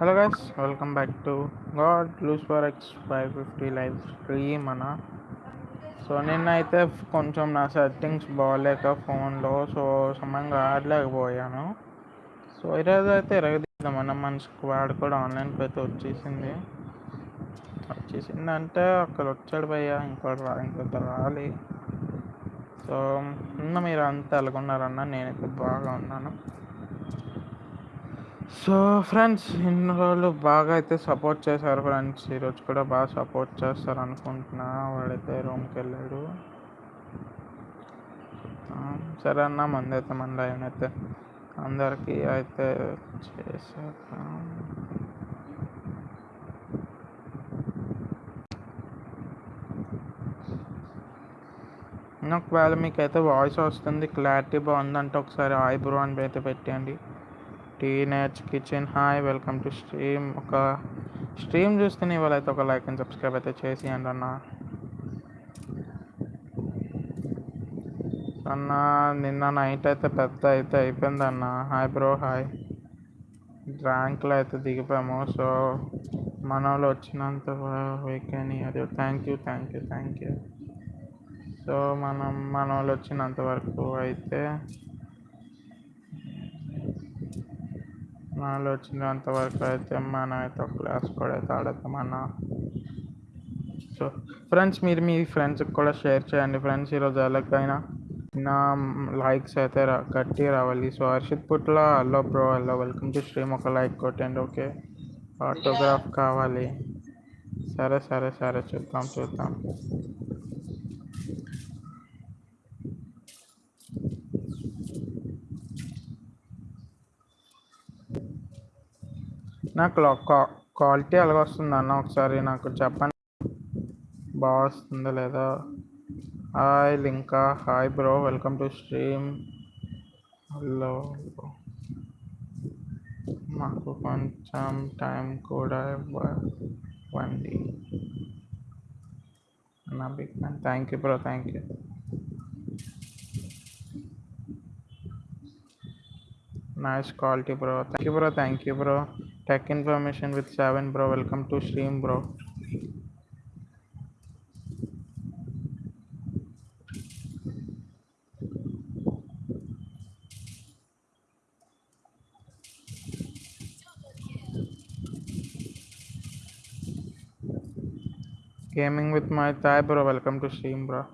Hello guys welcome back to god loose for X five fifty live stream అన్న. So నిన్నైతే కొంచెం నా settings బాగాలేక ఫోన్లో సో సమయంగా ఆడలేకపోయాను. సో ఈరోజు అయితే ఎరగదీద్దామన్న మన స్క్వాడ్ కూడా ఆన్లైన్కి అయితే వచ్చేసింది. వచ్చేసింది అంటే అక్కడ వచ్చాడు భయ్య ఇంకోటి రా ఇంకొక రాలి. సో ఉన్న మీరు అంతా ఎలాగున్నారన్న? నేనైతే బాగా ఉన్నాను. సో ఫ్రెండ్స్ ఇన్ని రోజులు బాగా అయితే సపోర్ట్ చేశారు ఫ్రెండ్స్ ఈరోజు కూడా బాగా సపోర్ట్ చేస్తారు అనుకుంటున్నా. వాడైతే రూమ్కి వెళ్ళాడు సరే అన్న మంది అయితే మన లైన్ అయితే. అందరికీ అయితే చేశాక ఒకవేళ మీకు అయితే వాయిస్ వస్తుంది క్లారిటీ బాగుందంటే ఒకసారి ఐబ్రో బ్రో అని అయితే పెట్టండి teenage kitchen. Hi welcome to stream. ఒక స్ట్రీమ్ చూస్తేనే ఇవాళ అయితే ఒక లైక్ అండ్ సబ్స్క్రైబ్ అయితే చేసేయండి అన్న. అన్న నిన్న నైట్ అయితే పెద్ద అయితే అయిపోయింది అన్న. Hi bro hi. ర్యాంక్లో అయితే దిగిపోయాము. సో మన వాళ్ళు వచ్చినంత వీకెన్ అది thank you thank you thank you. So మనం మన వాళ్ళు వచ్చినంత వరకు అయితే వాళ్ళు వచ్చినంత వరకు అయితే మనం అయితే ఒక క్లాస్ కూడా అయితే అన్న. సో ఫ్రెండ్స్ మీరు మీ ఫ్రెండ్స్కి కూడా షేర్ చేయండి. ఫ్రెండ్స్ ఈరోజు ఎలాగైనా నా లైక్స్ అయితే గట్టి రావాలి. So Harshit Putla hello bro hello welcome to stream ఒక లైక్ కొట్టండి ఓకే ఆటోగ్రాఫ్ కావాలి. సరే సరే సరే చూద్దాం చూద్దాం. నాకు క్వాలిటీ ఎలాగ వస్తుంది అన్న ఒకసారి నాకు చెప్పండి. బాగా వస్తుందో లేదా? Hi Linka. Hi bro. Welcome to stream. Hello. మాకు కొంచెం టైం కూడా ఇవ్వండి. నా big man thank you bro. Thank you. Nice quality bro. Thank you bro. Thank you bro. Tech Information with Seven Bro. Welcome to stream, bro. Gaming with my Thai bro. Welcome to stream, bro.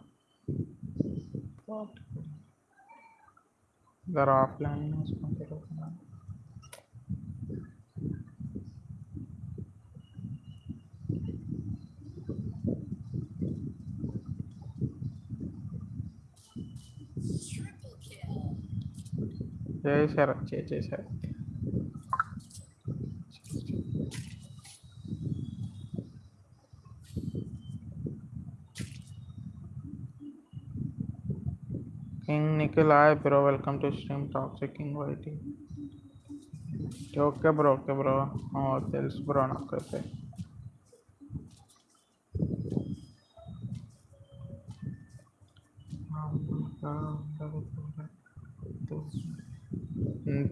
They're offline. To stream bro ఇద్దరు offline చేశారు చే చేశారు king Nikhil hi bro welcome to stream toxic king YT okay bro okay bro తెలుసు bro నాకైతే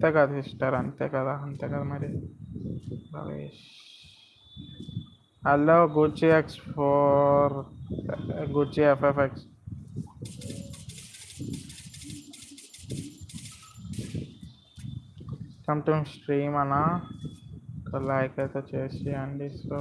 అంతే కదా sister అంతే కదా అంతే కదా మరి. Bhavesh. Hello Gucci X four Gucci FFX come to stream అన్న. ఒక లైక్ అయితే చేసేయండి సో.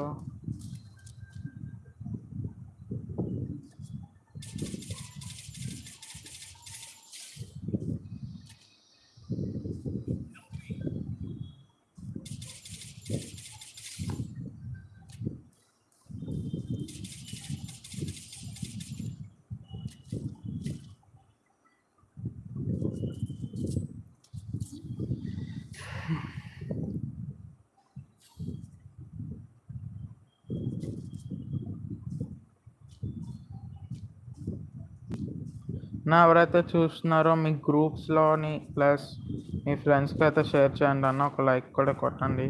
నా ఎవరైతే చూస్తున్నారో మీ గ్రూప్స్లోని ప్లస్ మీ ఫ్రెండ్స్కి అయితే షేర్ చేయండి అన్న ఒక లైక్ కూడా కొట్టండి.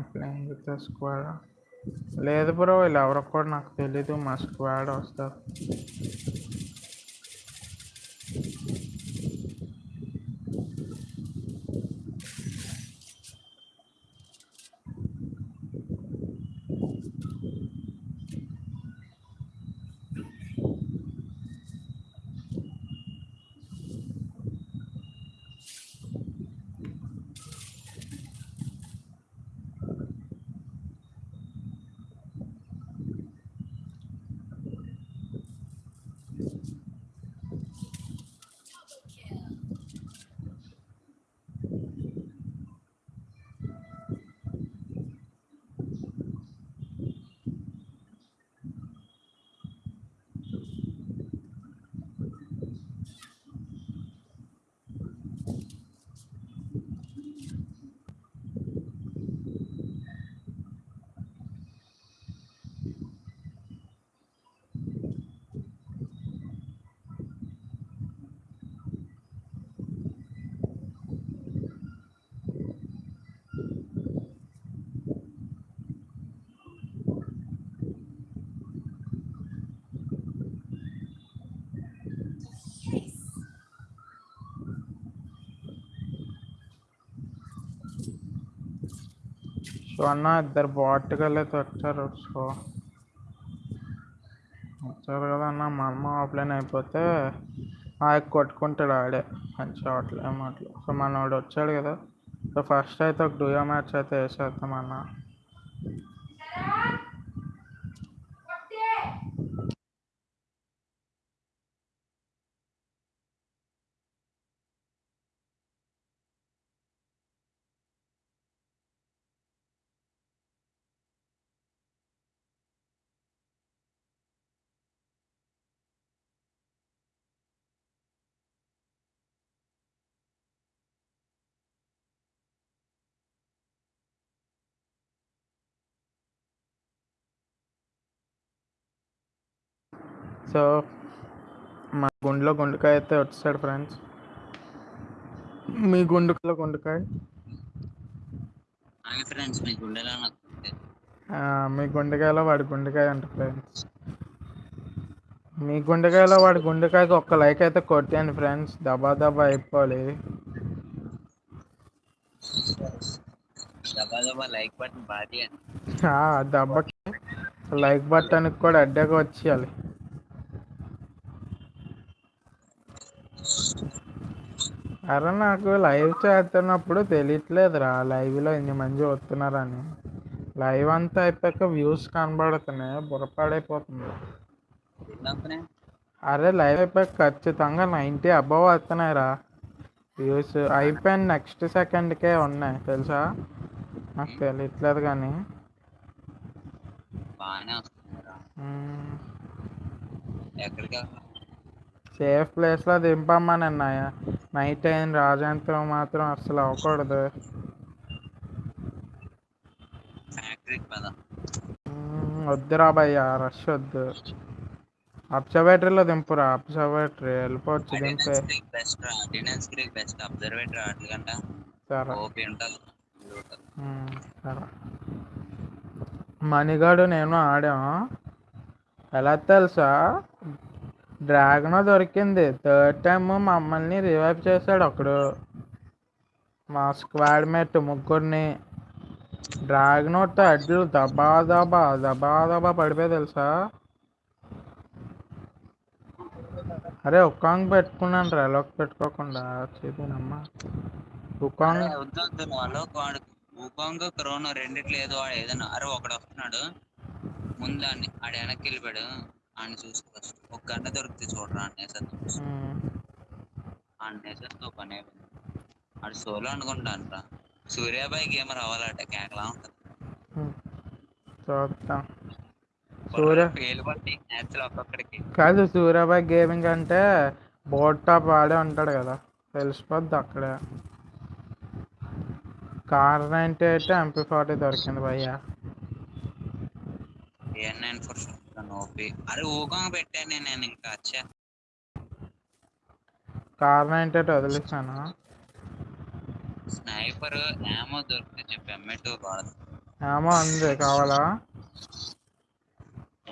ప్లేయింగ్ విత్ స్క్వాడ్ లేదు బ్రో వీళ్ళు ఎవరో కూడా నాకు తెలీదు. మా స్క్వాడ్ వస్తారు. అన్న ఇద్దరు బాట్గా వచ్చారు సో వచ్చారు కదా అన్న మా అమ్మ ఆఫ్లైన్ అయిపోతే ఆ కొట్టుకుంటాడు ఆడే. మంచి ఆటలు ఏమాటలు ఆటలు సో మనోడు వచ్చాడు కదా. సో ఫస్ట్ అయితే ఒక డూయో మ్యాచ్ అయితే వేసేద్దాం అన్న. సో మా గుండెలో గుండెకాయ అయితే వచ్చాడు ఫ్రెండ్స్. మీ గుండెలో గుండెకాయ? ఫ్రెండ్స్ మీ గుండెలో గుండెకాయలో వాడి గుండెకాయ అంట ఫ్రెండ్స్. మీ గుండెకాయలో వాడి గుండెకాయకి ఒక్క లైక్ అయితే కొట్టాను ఫ్రెండ్స్. దబా దబా అయిపోవాలి. లైక్ బటన్ దెబ్బకి లైక్ కూడా అడ్డగా వచ్చేయాలి. అరే నాకు లైవ్ చేస్తున్నప్పుడు తెలియట్లేదురా. లైవ్లో ఇన్ని మంది వస్తున్నారని లైవ్ అంతా అయిపోయాక వ్యూస్ కనబడుతున్నాయి. బుర్రపాడైపోతుంది. అరే లైవ్ అయిపోయాక ఖచ్చితంగా నైంటీ అబవ్ వస్తున్నాయిరా. వ్యూస్ అయిపోయిన నెక్స్ట్ సెకండ్కే ఉన్నాయి. తెలుసా? నాకు తెలియట్లేదు కానీ. ఎక్కడికి సేఫ్ ప్లేస్లో దింపమ్మా నిన్న నైట్ అయిన రాజంత్రం మాత్రం అసలు అవ్వకూడదు. వద్దురా భయ్య రష్ వద్దు. అబ్జర్వేటరీలో దింపురా అబ్జర్వేటరీ వెళ్ళిపోవచ్చు దింపే. సరే. మణిగాడు నేను ఆడాం. ఎలా తెలుసా? డ్రాగన్ దొరికింది. థర్డ్ టైమ్ మమ్మల్ని రివైవ్ చేశాడు ఒకడు మా స్క్వాడ్ మేట్ ముగ్గురిని. డ్రాగన్ అడ్లు దబా దబా దబా దబా పడిపోయి తెలుసా? అరే ఉకాంగ్ పెట్టుకున్నాను రా. అలోక్ పెట్టుకోకుండా. చేతినమ్మా ఉకాంగ్ వద్దు వద్దు. వాడు కరోనా రెండిట్లో ఏదో వాడు ఏదైనా అరే ఒకడు వస్తున్నాడు. ముందు ఆడిని ఆడ వెనక్కి వెళ్ళిపోయాడు. ఆయన చూసి ఫస్ట్ ఒక గంట దొరికితే చూడరా అన్నేసేద్దాం మ్మ్. అన్నేసేస్తో పని అయిపోయింది. ఆడు సోలో అనుకుంటాను సూర్యాబాయి గేమర్ అవ్వాలట కేకలా ఉంటుంది. చూద్దాం సూర్య కాదు సూర్యాబాయ్ గేమింగ్ అంటే బోట్ టాప్ ఆడే ఉంటాడు కదా. తెలిసిపోద్ది అక్కడే. కార్ నైంటీ అయితే ఎంపీ ఫార్టీ దొరికింది భయ్య. నైన్ ఫోర్ ఓపి అరే ఊకాంగ్ పెట్టాను నేను ఇంకా అచ్చా కార్ నైంటీ ఎయిట్ వదిలేసాను స్నైపర్ ఏమో దొరికితే చెప్పి ఎంఏ టూ వాడదు ఏమో అంది కావాలా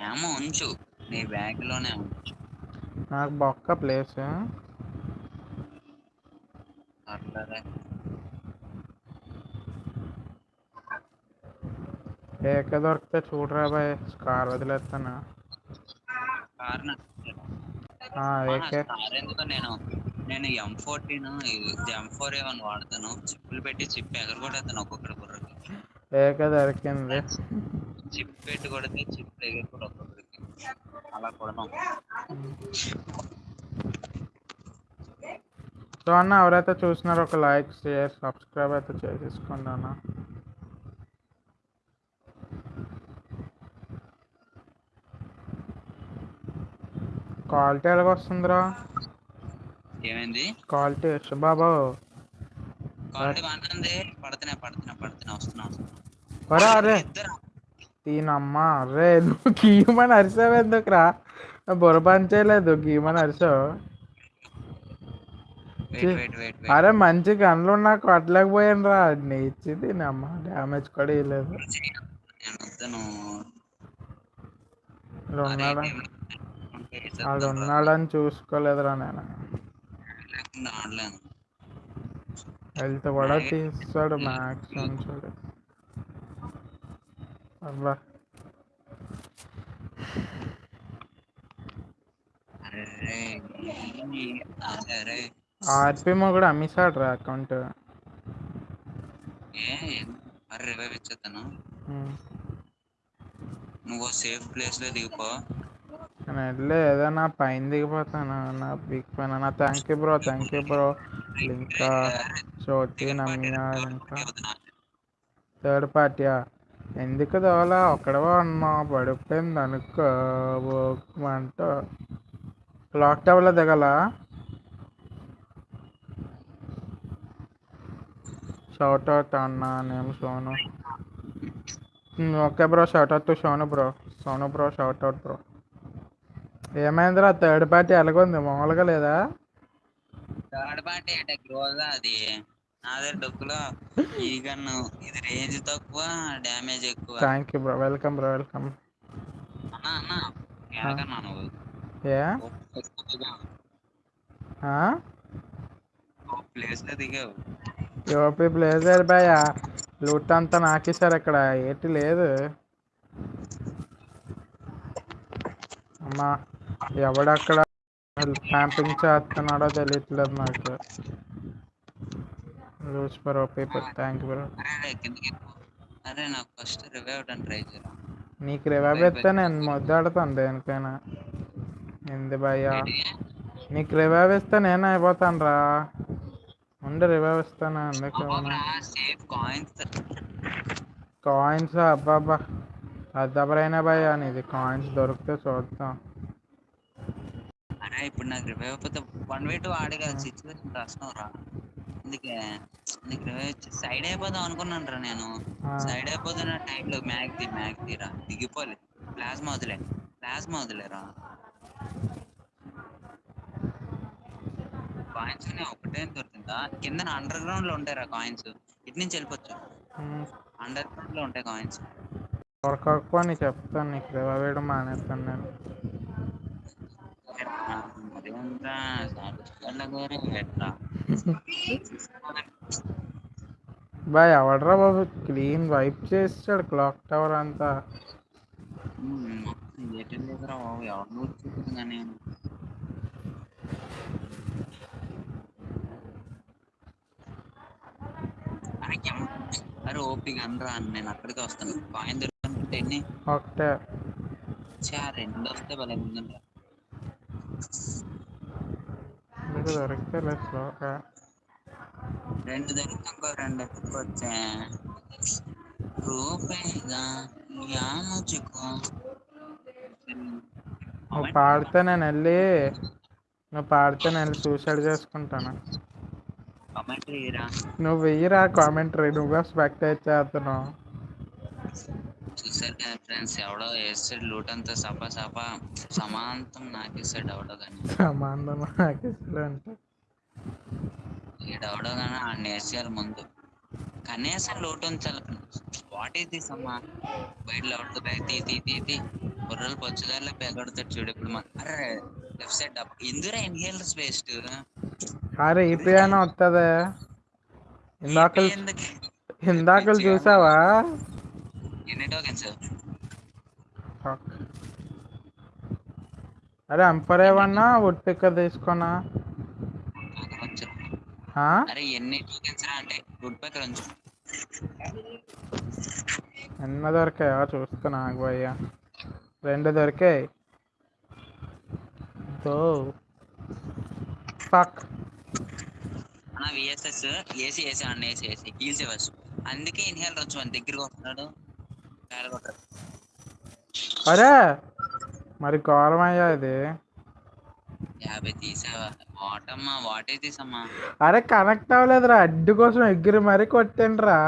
ఏమో ఉంచు నీ బ్యాగ్లోనే ఉంచు నాకు బొక్క ప్లేస్ పర్లేదే ఏక దొరికితే చూడరా బాయ్ కార్ వదిలేస్తాను నేను నేను M fourteen M four A one వాడతాను చిప్పులు పెట్టి చిప్ ఎగరగొట్టేస్తాను ఒక్కొక్కటి బుర్రకి ఏక దొరికింది చిప్ పెట్టి కొడితే చిప్ ఎగరగొట్టి ఒక్కొక్కడికి అలా కొడదాం సో అన్న ఎవరైతే చూసినారో ఒక లైక్ షేర్ సబ్స్క్రైబ్ అయితే చేసేసుకోండి అన్న క్వాలిటీ ఎలాగ వస్తుందిరా ఏమైంది? క్వాలిటీ బాబు. క్వాలిటీ బాగానే ఉంది. పడుతున్నా పడుతున్నా పడుతున్నా వస్తున్నా వస్తున్నా. ఒరే అరే ఇద్దరు దీనమ్మా రే నువ్వు గీయమని అరిసావు ఎందుకురా? బుర్ర పని చేయలేదు గీయమని అరిసావు. అరే మంచి గన్లు ఉన్నా కొట్టలేకపోయాను రా నేర్చి దీనమ్మ డ్యామేజ్ కూడా ఇవ్వలేదు రా. ఉన్నాడని చూసుకోలేదురా నేను. హెల్త్ కూడా తీస్తాడు మ్యాక్స్ ఉంచాడు అబ్బా. ఆర్పి కూడా అమ్మేశాడు రా అకౌంట్ నువ్వు సేఫ్ ప్లేస్లో దిగిపో. నేను నా ఏదైనా పైన దిగిపోతాను. నా బిగ్ పైన నా thank you bro thank you bro ఇంకా చోటి నమ్మియా ఇంకా థర్డ్ పార్టీయా ఎందుకు దోలా ఒక్కడవా ఉన్నా. పడిపోయింది అనుకో. అంట లాక్ టవర్లో దిగల? షౌట్ అవుట్ అన్నా నేను Sonu. Okay bro shout out to Sonu bro Sonu bro shout out bro ఏమైందిరా? థర్డ్ పార్టీ ఎలాగుంది? మామూలుగా లేదా? థర్డ్ పార్టీ అంటే గ్రోజా అది. నాదే డొక్కులో ఈ గన్ను ఇది రేంజ్ తక్కువ డ్యామేజ్ ఎక్కువ. Thank you bro welcome bro welcome అన్నా అన్నా ఎనకన్నా నువ్వు? ఏ? ప్లేస్లో దిగావు. యూపీ ప్లేజర్ బాయ్ లూట్ అంతా నాకేశారు ఇక్కడ ఏటి లేదు. అమ్మా. ఎవడక్కడ క్యాంపింగ్ చేస్తున్నాడో తెలియట్లేదు నాకు. Loose for OP thank you bro. అరే నాకు ఫస్ట్ రివైవ్ ట్రై చేయరా నీకు రివైవ్ ఇస్తే నేను ముద్దాడుతాను దేనికైనా. ఎందు భయ్యా? నీకు రివైవ్ ఇస్తే నేను అయిపోతాను రా. ఉండి రివైవ్ ఇస్తాను అందుకే కాయిన్స్. అబ్బాబ్బా. అద్దబరైనా భయ్యా నీది కాయిన్స్ దొరికితే చూద్దాం. అరే ఇప్పుడు నాకు రివైవ్ అయిపోతే వన్ వే టూ ఆడే కదా సిచ్యువేషన్ కష్టం రా అందుకే నీకు రివైవ్ సైడ్ అయిపోదాం అనుకున్నాను రా నేను. సైడ్ అయిపోతున్న టైంలో మ్యాగ్ ది మ్యాగ్ తీరా. దిగిపోలే. ప్లాస్మా వదిలే. ప్లాస్మా వదిలేరా? కాయిన్స్ ఒకటే దొరికిందా? కింద అండర్ గ్రౌండ్లో ఉంటాయి రా కాయిన్స్ ఇటు నుంచి వెళ్ళిపోవచ్చు. అండర్ గ్రౌండ్లో ఉంటాయి కాయిన్స్ దొరకకపోని చెప్తాను. నీకు రివైవ్ వేయడం మానేస్తాను నేను. బాయ్ ఎవడరా బాబు? క్లీన్ వైప్ చేసాడు క్లాక్ టవర్ అంతా. అరే ఓపిక అనరా అని నేను అక్కడికి వస్తాను. కాయిన్ దొరుకుతుంటే ఒకటే. రెండు వస్తే భలే ఉందండి మీకు దొరికితే లేదు స్లోగా రెండు దొరికితే ఇంకో రెండు ఎత్తుకొచ్చా. రూపేగా యాముచుకో నువ్వు పాడితే నేను వెళ్ళి నువ్వు పాడితే నేను వెళ్ళి సూసైడ్ చేసుకుంటాను. నువ్వు వెయ్యిరా కామెంటరీ నువ్వే స్పెక్టేట్ చేస్తున్నావు. చూసారు కదా ఫ్రెండ్స్ ఎవడో వేస్తాడు లూట్ అంతా సపా సపా. సమాంతం నాకేస్తాడు ఎవడో కానీ సంబంధం నాకు ఇష్టం అంటే ఈడెవడో కానీ ఆడిని వేసేయాలి ముందు. కనీసం లూట్ ఉంచాలి వాట్ ఈస్ దిస్ అమ్మా? బయట బ్యాగ్ తీ తీ తీ తీ బుర్రలు పచ్చుదారిలో పెగడతాడు చూడు ఇప్పుడు మన అరే లెఫ్ట్ సైడ్ డబ్బా ఎందురా ఇన్హేలర్స్ వేస్ట్ అరే ఈపీ అయినా వస్తుంది ఇందాక ఇందాకలు చూసావా? ఎన్ని టోకెన్స్. అరే అంపర్ ఏమన్నా? ఒట్టిక్క తీసుకున్నా. ఆ? అరే ఎన్ని టోకెన్స్ రా అంటే గుడ్ పక్కన ఉంచు. ఎన్న దొరికాయా? చూస్తున్నా భయ్యా రెండు దొరికాయి. దో. ఫక్ అన్న విఎస్ఎస్ ఏసీ ఏసీ అన్న ఏసీ ఏసీ హీల్స్ ఫస్ట్ అందుకే ఇన్హేలర్ వచ్చి మన దగ్గరికి వస్తున్నాడు. పేడగొట్టారు అరే! మరి ఘోరం అయ్యా ఇది. యాభై తీసావా? వాటమ్మా వాటే తీసమ్మా. అరే కనెక్ట్ అవ్వలేదురా. అడ్డు కోసం ఎగిరి మరీ కొట్టిండ్రా.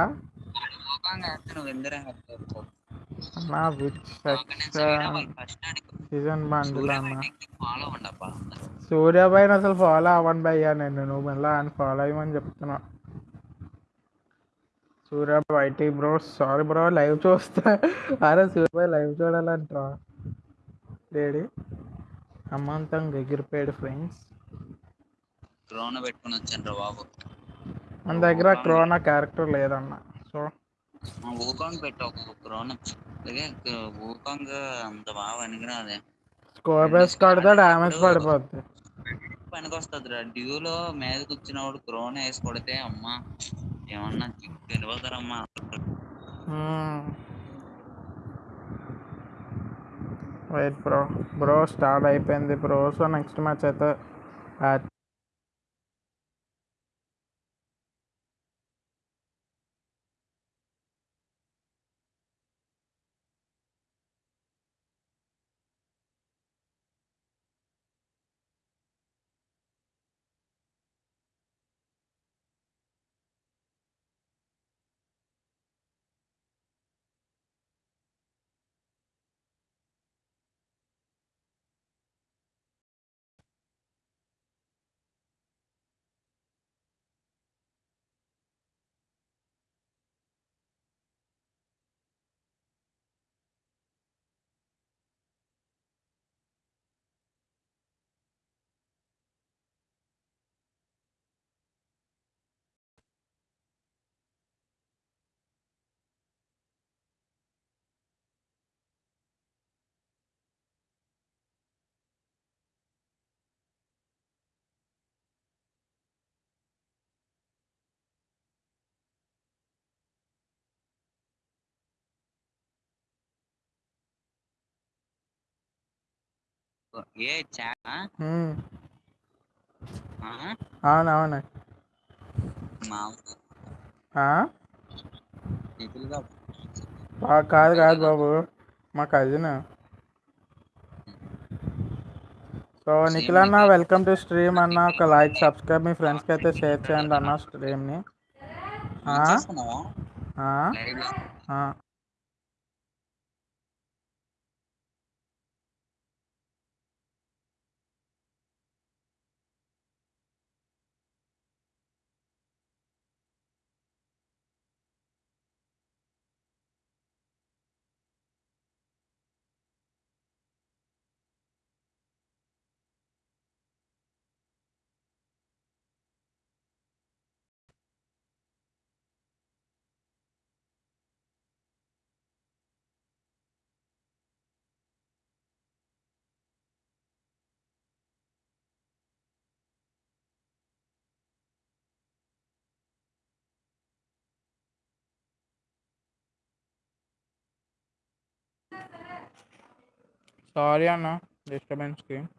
నా సీజన్ సూర్యాబాయిని అసలు ఫాలో అవ్వండి భయ్యా నేను. నువ్వు మళ్ళీ ఆయన ఫాలో అయ్యమని చెప్తున్నా సూర్యాబాయ్ YT bro. Sorry bro live చూస్తా. అరే సూర్యాబాయ్ లైవ్ చూడాలంటరా. లేడీ అమ్మంతంగా ఎగిరిపోయాడు ఫ్రెండ్స్ డ్రోన్ పెట్టుకుని వచ్చాను బాబు. మన దగ్గర క్రోనా క్యారెక్టర్ లేదన్న. సో ఊకాంగ్ పెట్టు ఒక అలాగే ఊకాంగ్ అంత బాగా పనికిరాదే. స్కోర్ బేస్ కొడితే డ్యామేజ్ పడిపోద్ది. పనికి వస్తుంది రా డ్యూలో మీద కూర్చున్నవాడు క్రోన్ వేసి కొడితే అమ్మా. ఏమన్నా తెలియతారమ్మా వెయిట్ బ్రో బ్రో స్టార్ట్ అయిపోయింది బ్రో సో నెక్స్ట్ మ్యాచ్ అయితే ఏ చా మ్మ్. అవునవును మా ఆ? నిధులుగా ఆ, కాదు కాదు బాబు. మా కజిన్ సో నిఖిల్ అన్న వెల్కమ్ టు స్ట్రీమ్ అన్న. ఒక లైక్ సబ్స్క్రైబ్ మీ ఫ్రెండ్స్కి అయితే షేర్ చేయండి అన్న స్ట్రీమ్ని ఆ? చేసుకున్నావా ఆ? లైవ్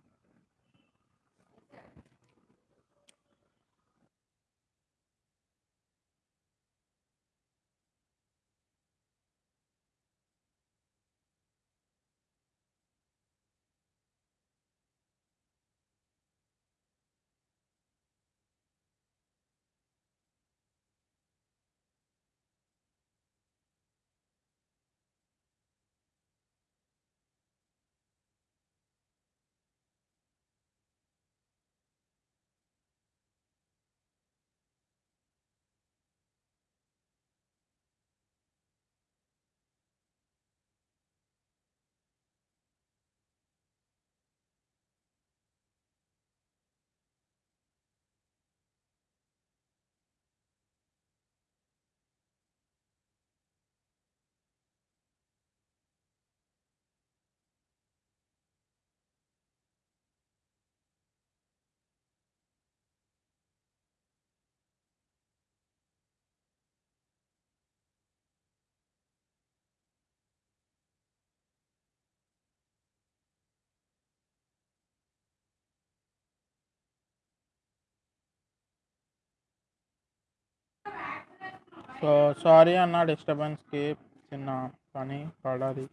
సో సారీ అన్న డిస్టర్బెన్స్కి చిన్న పని పడాలి.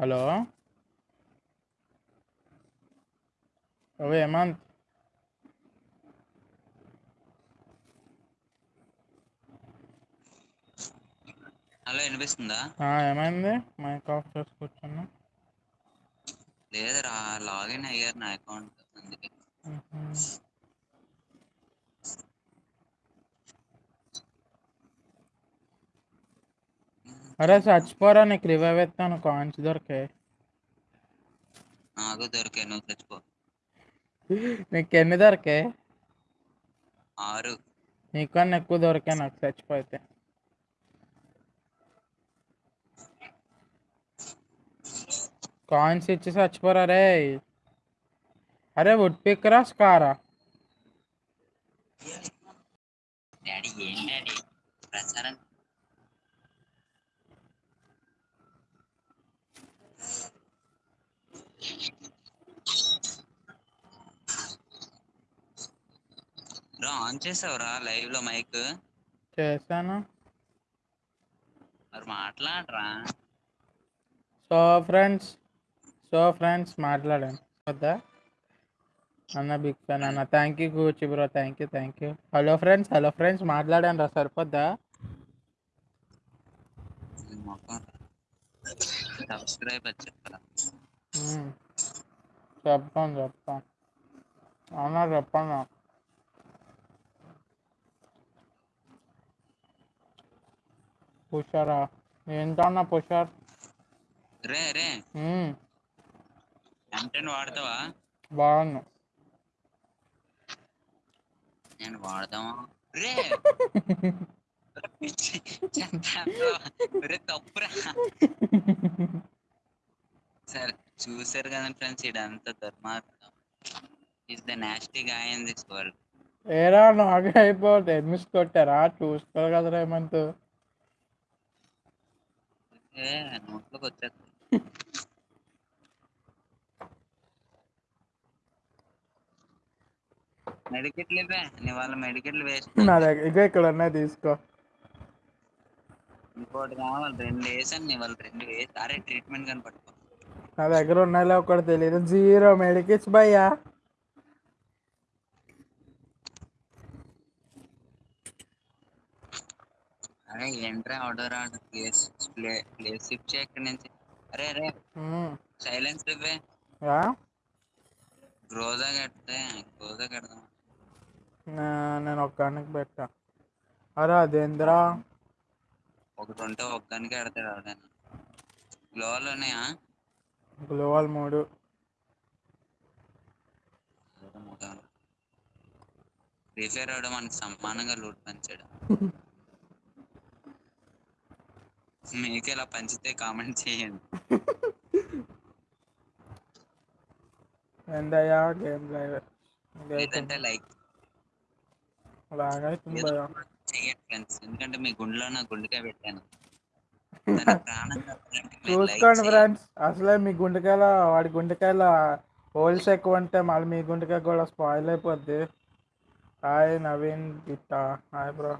హలో అవి హేమంత్? హలో వినిపిస్తుందా? ఏమైంది? మైక్ ఆఫ్ చేసి కూర్చున్నా. లేదురా లాగిన్ అయ్యారు నా అకౌంట్ అందుకే. అరే చచ్చిపోరా నీకు రివైవ్ ఎత్తాను కాయిన్స్ దొరికాయి నాకు దొరికాయి నువ్వు చచ్చిపో. నీకు ఎన్ని దొరికాయి ఆరు. నీకన్నా ఎక్కువ దొరికాయి నాకు చచ్చిపోతే కాయిన్స్ ఇచ్చి చచ్చిపోరా రే. అరే వుడ్ పిక్కరా స్కారా? డాడీ ఏం డాడీ? ప్రచారం బ్రో ఆన్ చేసావురా లైవ్లో మైక్? చేశాను. మరి మాట్లాడరా. సో ఫ్రెండ్స్ సో ఫ్రెండ్స్ మాట్లాడాను వద్దా? అన్న బిగ్ ఫ్యాన్ అన్న. Thank you Kuchi bro thank you thank you hello friends hello friends మాట్లాడాను రా. సరిపోద్దా సబ్స్క్రైబ్. చెప్తాను చెప్తాను అవునా చెప్పాను? పుషారా? ఏంటన్నా పుషార్? రే రే. ఎంటెన్ వాడతావా? బాగున్నా నేను వాడదామా రే. తప్పురా. సరే చూసారు కదా ఫ్రెండ్స్ ఇదంతా దుర్మార్గం is the nasty guy in this world ఏరా నాకే అయిపోతే మిస్ కొట్టారా? చూసుకోవాలి కదరా ఏమంతు ఏ నోట్లోకి వచ్చేది మెడికెట్లు ఇవ్వే నీ వాళ్ళ మెడికెట్లు వేస్ట్ నా దగ్గర ఇక ఇక్కడ ఉన్నాయి తీసుకో. ఇంకోటి కావాలి రెండు వేసాను నీ వాళ్ళు రెండు వేసి అరే ట్రీట్మెంట్ కానీ పట్టుకో. నా దగ్గర ఉన్నాయిలే ఒకటి తెలియదు జీరో మెడికిట్స్ భయ్యా. అరే ఏంట్రా order order place play place shift చేయ ఇక్కడి నుంచి. అరే అరే. సైలెన్స్ ఇవ్వే యా? గ్రోజా కడితే గ్రోజా కడదాం. నా- నేను ఒక్కడానికి పెట్టా. అరే అదేంద్రా? ఒకటి ఉంటే ఒక్కదానికి కడతాడు ఎవడైనా. గ్లోవల్ ఉన్నాయా? గ్లోవల్ మూడు. ఫ్రీ ఫైర్ ఆడ మనకి సమానంగా లూట్ పంచాడు. మీకు ఇలా పంచితే కామెంట్ చేయండి. ఏందయ్యా గేమ్ లైవ్ లేదంటే లైక్. లాగైతుంది చేయండి ఫ్రెండ్స్. ఎందుకంటే మీ గుండెలో నా గుండెకాయ పెట్టాను. చూసుకోండి. ఫ్రెండ్స్. అసలే మీ గుండెకాయల వాడి గుండెకాయల హోల్స్ ఎక్కువ ఉంటే మళ్ళీ మీ గుండెకాయ కూడా స్పాయిల్ అయిపోద్ది. హాయ్ నవీన్ గిట్ట హాయ్ బ్రో.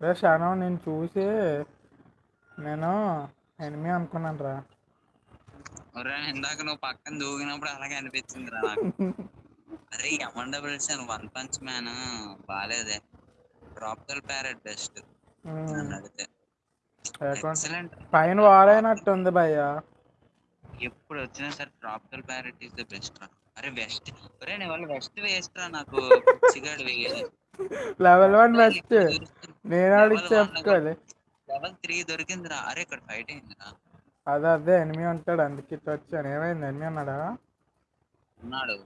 రే శానం నేను చూసి నేను ఎనిమి అనుకున్నాను రా. ఒరే ఇందాక నువ్వు పక్కన దూకినప్పుడు అలాగే అనిపించింది రా నాకు. అరే ఎమన్ డబుల్స్ అని వన్ పంచ్ మ్యాన్ బాగాలేదే ట్రాపికల్ ప్యారెట్ బెస్ట్ అడిగితే. ఎక్సలెంట్ పైన వారైనట్టుంది భయ్య. ఎప్పుడు వచ్చినా సరే tropical parrot is the best రా. అరే వెస్ట్ ఒరే నీ వాళ్ళు వెస్ట్ వేస్ట్ రా నాకు. పిచ్చిగాడు వేయాలి లెవెల్ వన్ బెస్ట్ నేను అడిగి చెప్పుకోలే లెవెల్ త్రీ దొరికిందిరా. అరే ఇక్కడ ఫైట్ అయిందిరా. అదే అదే ఎనిమి ఉంటాడు. అందుకే ఇట్లా వచ్చాను. ఏమైంది? ఎనిమి అన్నాడా ఉన్నాడు.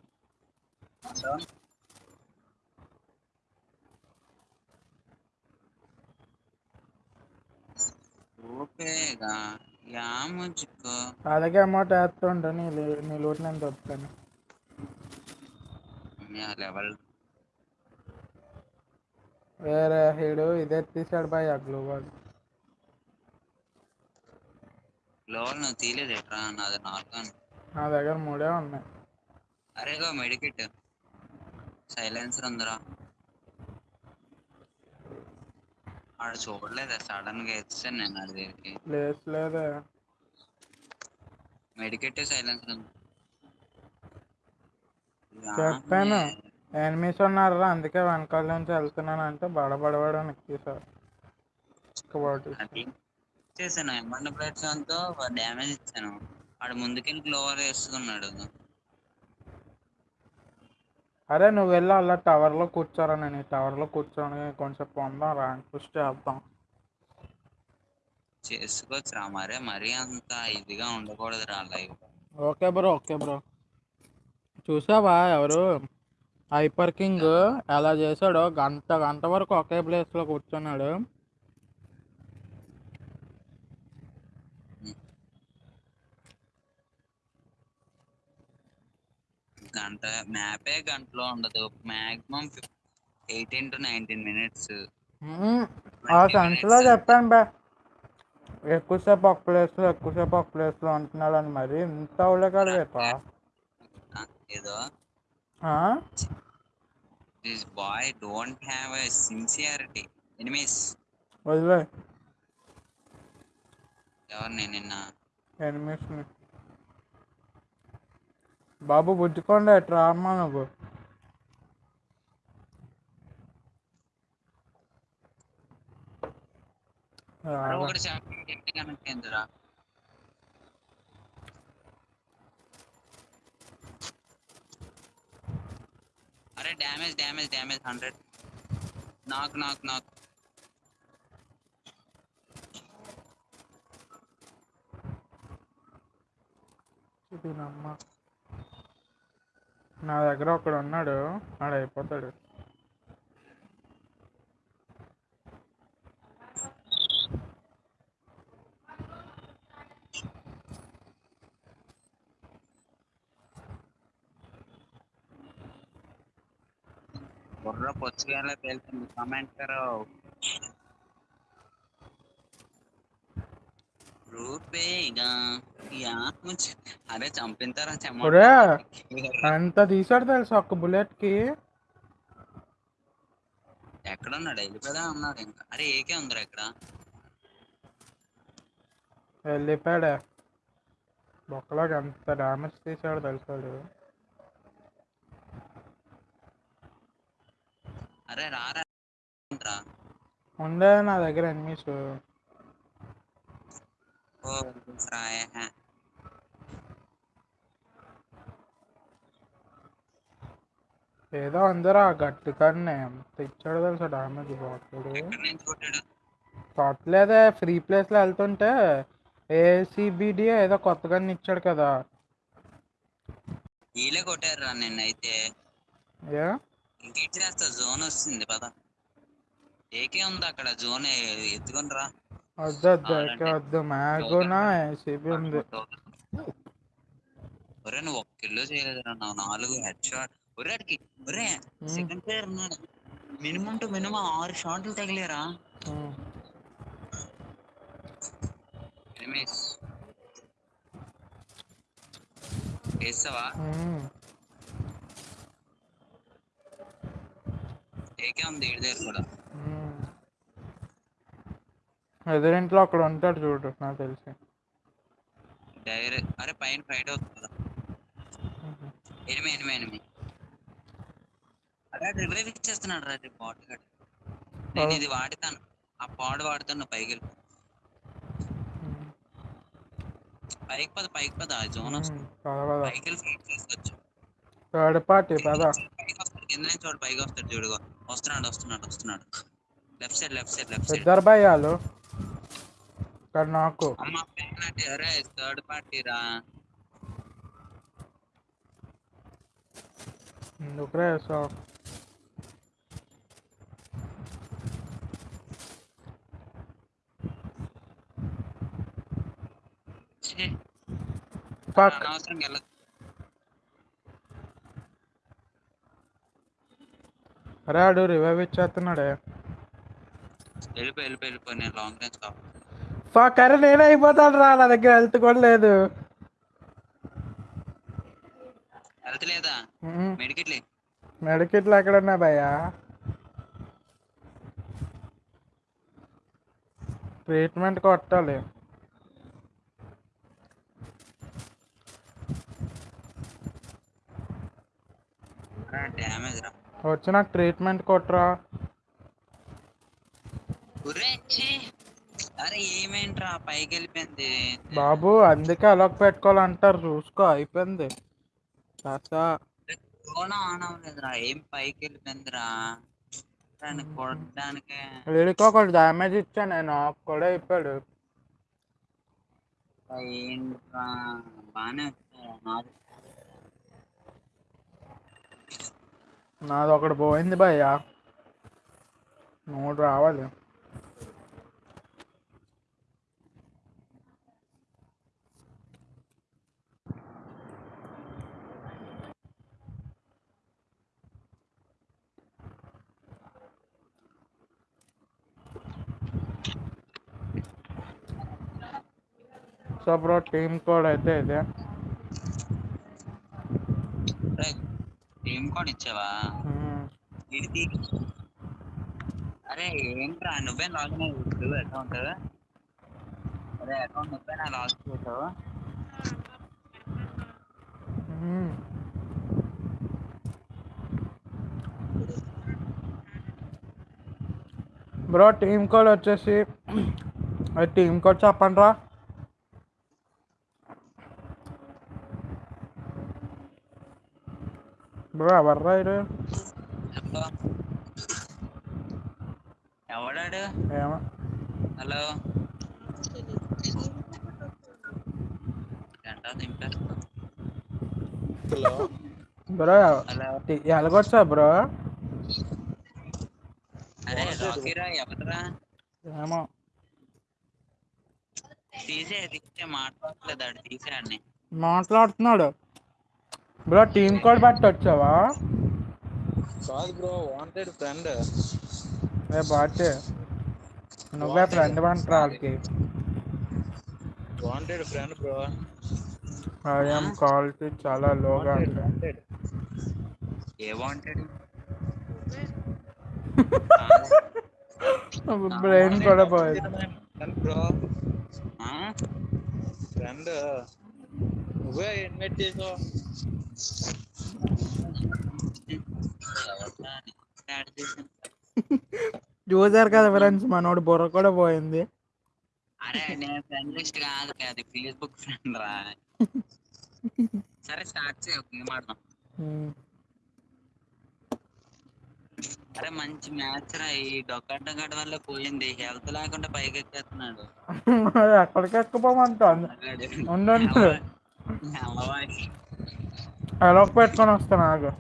ఓకేగా ముజ్కో అలాగే అమౌంట్ వేస్తుండే. నీ నీ లోటు నేను దొరుకుతాను. లెవెల్. వేరే హీడు ఇదే తీసాడు భయ్య గ్లోబల్ లెవెల్ నువ్వు తీయలేదు ఎట్రా నాది నార్మల్ నా దగ్గర మూడే ఉన్నాయి. అరేగా మెడికెట్. సైలెన్సర్ ఉందిరా. ఆడు చూడలేదా సడన్గా వేస్తాను నేను అది దగ్గరికి. లేదే మెడికెట్ సైలెన్స్ చెప్పాను. ఎనిమిస్ ఉన్నారా అందుకే వెనకాల నుంచి వెళ్తున్నాను అంటే బడబడబడ అది చేశాను ఎమ్మండ ప్లేట్స్తో డ్యామేజ్ ఇచ్చాను. ఆడు ముందుకెళ్ళి గ్లోవర్ వేసుకున్నాడు. అరే నువ్వు వెళ్ళి అలా టవర్లో కూర్చోరా. నేను ఈ టవర్లో కూర్చొని కొంచెం పొందాం ర్యాంక్ పుష్ చేద్దాం. చేసుకోవచ్చురా మరే. మరీ అంత ఇదిగా ఉండకూడదు రా live okay bro okay bro. చూసావా ఎవరు? హైపర్ కింగ్ ఎలా చేశాడో గంట గంట వరకు ఒకే ప్లేస్లో కూర్చున్నాడు. గంట మ్యాపే గంటలో ఉండదు. Maximum eighteen to nineteen minutes. ఆ సెన్స్లో చెప్పాను బా. ఎక్కువసేపు ఒక ప్లేస్లో ఎక్కువసేపు ఒక ప్లేస్లో ఉంటున్నాడు అని మరి ఇంత అవలేకాడు రేపా ఏదో? ఆ? This boy don't have a sincerity. Enemies. వదిలే. ఎవరిని నిన్న? ఎనిమిస్ని. బాబు బుజ్జుకోండి ఎట్రా అమ్మా నువ్వు. అరే రారా. ఒకటి చెప్పి కనెక్ట్ అయిందిరా. అరే డ్యామేజ్ డ్యామేజ్ డ్యామేజ్ హండ్రెడ్. నాకు నాకు నాకు. దీనమ్మ నా దగ్గర ఒకడు ఉన్నాడు ఆడ అయిపోతాడు. బుర్ర పొచ్చుగా పేలుతుంది. కమెంట్ కరో రూపేగా యా ముझ అరే చంపింతారా ఒరే ఎంత తీసాడు తెలుసా ఒక్క బుల్లెట్కి? ఎక్కడ ఉన్నాడు వెళ్ళిపోదా ఉన్నాడు ఇంకా. అరే ఏకే ఉందిరా ఇక్కడ? వెళ్ళిపోయాడే. బొక్కలోకి ఎంత డ్యామేజ్ తీసాడు తెలుసాడు అరే రారా. ఉండే నా దగ్గర ఎనిమిస్ రాయ ఏదో అందరూ ఆ గట్టి కానీ ఎంత ఇచ్చాడు తెలుసా నుంచి కొట్టాడు? కొట్టలేదే ఫ్రీ ప్లేస్లో వెళ్తుంటే ఏసీబీడి ఏదో కొత్తగా ఇచ్చాడు కదా. వీళ్ళే కొట్టారు రా నిన్నైతే. ఏ? ఇంకేం చేస్తా జోన్ వస్తుంది పద. ఏకే ఉంది అక్కడ జోన్ ఎత్తుకొని రా. వద్దు వద్దు ఎక్క వద్దు మ్యాగోనా ఏసీబీ ఉంది ఒరే నువ్వు ఒక్క కిలో చేయలేదురా నా నాలుగు హెడ్ షాట్ ఒరే అడికి ఒరే సెకండ్ ప్లేయర్ ఉన్నాడు మినిమం టు మినిమం ఆరు షాట్లు తగిలేరా ఉమ్. ఎనిమిస్ వేస్తావా ఉమ్. ఏకే ఉంది ఇడి దగ్గర కూడా ఎదురింట్లో అక్కడ ఉంటాడు చూడు నాకు తెలిసి. డైరెక్ట్ అరే పైన ఫైట్ అవుతుంది కదా ఎనిమి ఎనిమి ఎనిమి అరే రివైవ్ ఇచ్చేస్తున్నాడు రా పాట్ గడ్ నేను ఇది వాడతాను. ఆ పాడ్ వాడుతాను పైకి వెళ్ళి. పైకి పద పైకి పద ఆ జోన్ వస్తుంది. పైకి వెళ్ళి ఫైట్ చేసుకోవచ్చు. థర్డ్ పార్టీ పద. పైకి వస్తాడు కింద నుంచి వాడు పైకి వస్తాడు చూడుగో వస్తున్నాడు వస్తున్నాడు వస్తున్నాడు. Left side left side left side. ఇద్దరు భయాలు ఇక్కడ నాకు అమ్మ పెనాల్టీ అరే థర్డ్ పార్టీ రా ఎందుకురా వేసావు ఛీ, పక్ అనవసరం వెళ్ళదు అరే ఆడు రివైవ్ ఇచ్చేస్తున్నాడే వెళ్ళిపో వెళ్ళిపో వెళ్ళిపో నేను లాంగ్ రేంజ్ కావాలి ఫక్ అరే నేనే అయిపోతాడు రా నా దగ్గర హెల్త్ కూడా లేదు. మెడికెట్లే మెడికిట్లు ఎక్కడున్నా భయ్యా? ట్రీట్మెంట్ కొట్టాలి. వచ్చి నాకు ట్రీట్మెంట్ కొట్టరా! అరే ఏమేంట్రా పైకి వెళ్ళిపోయింది బాబు అందుకే అలొక పెట్టుకోవాలంటారు. చూసుకో అయిపోయింది. కాస్త ఫోన్ ఆన్ అవ్వలేదురా. ఏం పైకి వెళ్ళిపోయిందిరా దాన్ని కొట్టడానికి. వీడికి ఒకటి డ్యామేజ్ ఇచ్చా నేను. కూడా అయిపోయాడు. ఏంట్రా? నాది. నాది ఒకటి పోయింది భయ్య. మూడు రావాలి. సో బ్రో టీమ్ కోడ్ అయితే ఇదే. టీమ్ కోడ్ ఇచ్చావా? అరే ఏంట్రా? నువ్వే లాగిన్ అయ్యి అకౌంట్ అరే అకౌంట్ నువ్వే నా లాస్ట్ చేసావు. బ్రో టీమ్ కోడ్ వచ్చేసి టీమ్ కోడ్ చెప్పండి రా బ్రో ఎవర్రా ఇది హలో ఎవడాడు ఏమో హలో హలో బ్రో ఎలాగొచ్చా బ్రో అరే రాకీరా ఎవడరా ఏమో తీసే తీసే మాట్లాడలేదు ఆడు తీసేయండి మాట్లాడుతున్నాడు బ్రో టీమ్ కోడ్ బట్టి వచ్చావా? కాదు బ్రో వాంటెడ్ ఫ్రెండ్ ఏ బాటే నువ్వే ఫ్రెండ్ అంటారా వాళ్ళకి? Wanted friend bro. I'm quality చాలా లోగా ఏ వాంటెడ్ బ్రెయిన్ కూడా పోయింది. ఫ్రెండ్ నువ్వే ఇన్వైట్ చేసావు. చూసారు కదా ఫ్రెండ్స్ మనోడు బుర్ర కూడా పోయింది. అరే నేను ఫ్రెండ్ లిస్ట్ కాదు అది ఫేస్బుక్ ఫ్రెండ్ రా. సరే స్టార్ట్ చేయ గేమ్ ఆడదాం. ఉమ్. అరే మంచి మ్యాచ్ రా. ఈ గడ్డ వల్ల పోయింది. హెల్త్ లేకుండా పైకి ఎక్కేస్తున్నాడు ఎక్కడికి ఎక్కిపోమంటా ఉండు, ఉండు. ఎలా పెట్టుకొని వస్తాను నాకు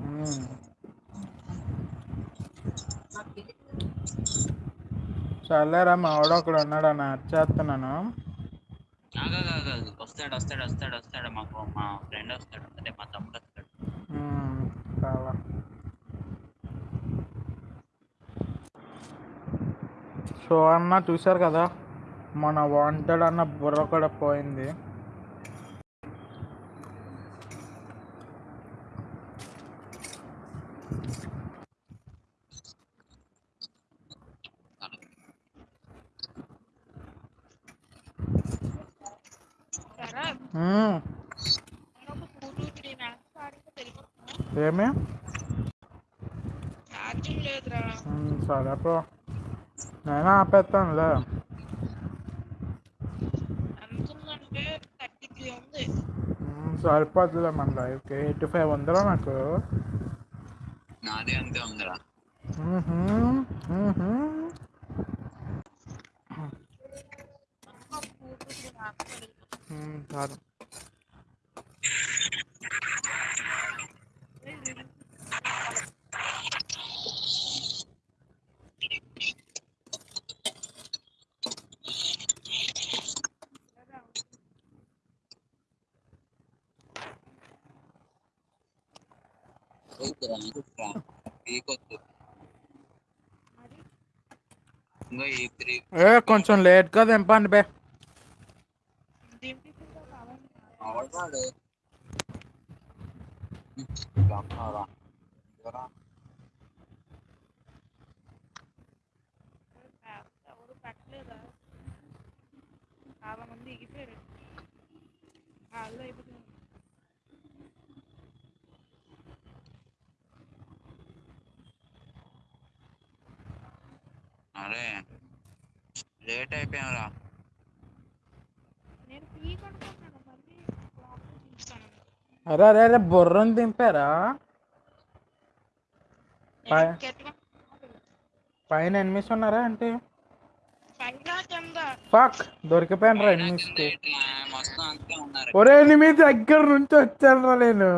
ఉమ్. సర్లేరా మా వాడు ఒకడు ఉన్నాడు అని చేస్తున్నాను. వస్తాడు వస్తాడు వస్తాడు వస్తాడు మాకు మా ఫ్రెండ్ వస్తాడు అంటే మా తమ్ముడు వస్తాడు. చాలా. సో అన్న చూశారు కదా మన వాంటెడ్ అన్న బుర్ర కూడా పోయింది. ఏమి? సరే బ్రో నేను ఆపేస్తానులే సరిపోతుందిలే మన లైఫ్కి. ఎయిటీ ఫైవ్ ఉందిరా నాకు. నాదే అంతే ఉందిరా. మ్హూ, మ్హూ. ఉమ్, చాలు పీకొద్దు ఇంకో ఈ త్రీ ఏ కొంచెం లేట్గా దింపండి బే దింపి అవడాడు ఎవరు పెట్టలేదా చాలా మంది ఎగిపోయారు వాళ్ళు అయిపోతుంది అరే లేట్ అయిపోయారా నేను పీక్ అనుకుంటున్నాను మళ్ళీ లోపల చూస్తాను అరే అరే అరే బుర్రని దింపారా? పైన ఎనిమిస్ ఉన్నారా అంటే? ఫక్ దొరికిపోయాను రా ఎనిమిస్కి ఒరే ఎనిమిది దగ్గర నుంచి వచ్చాను రా నేను.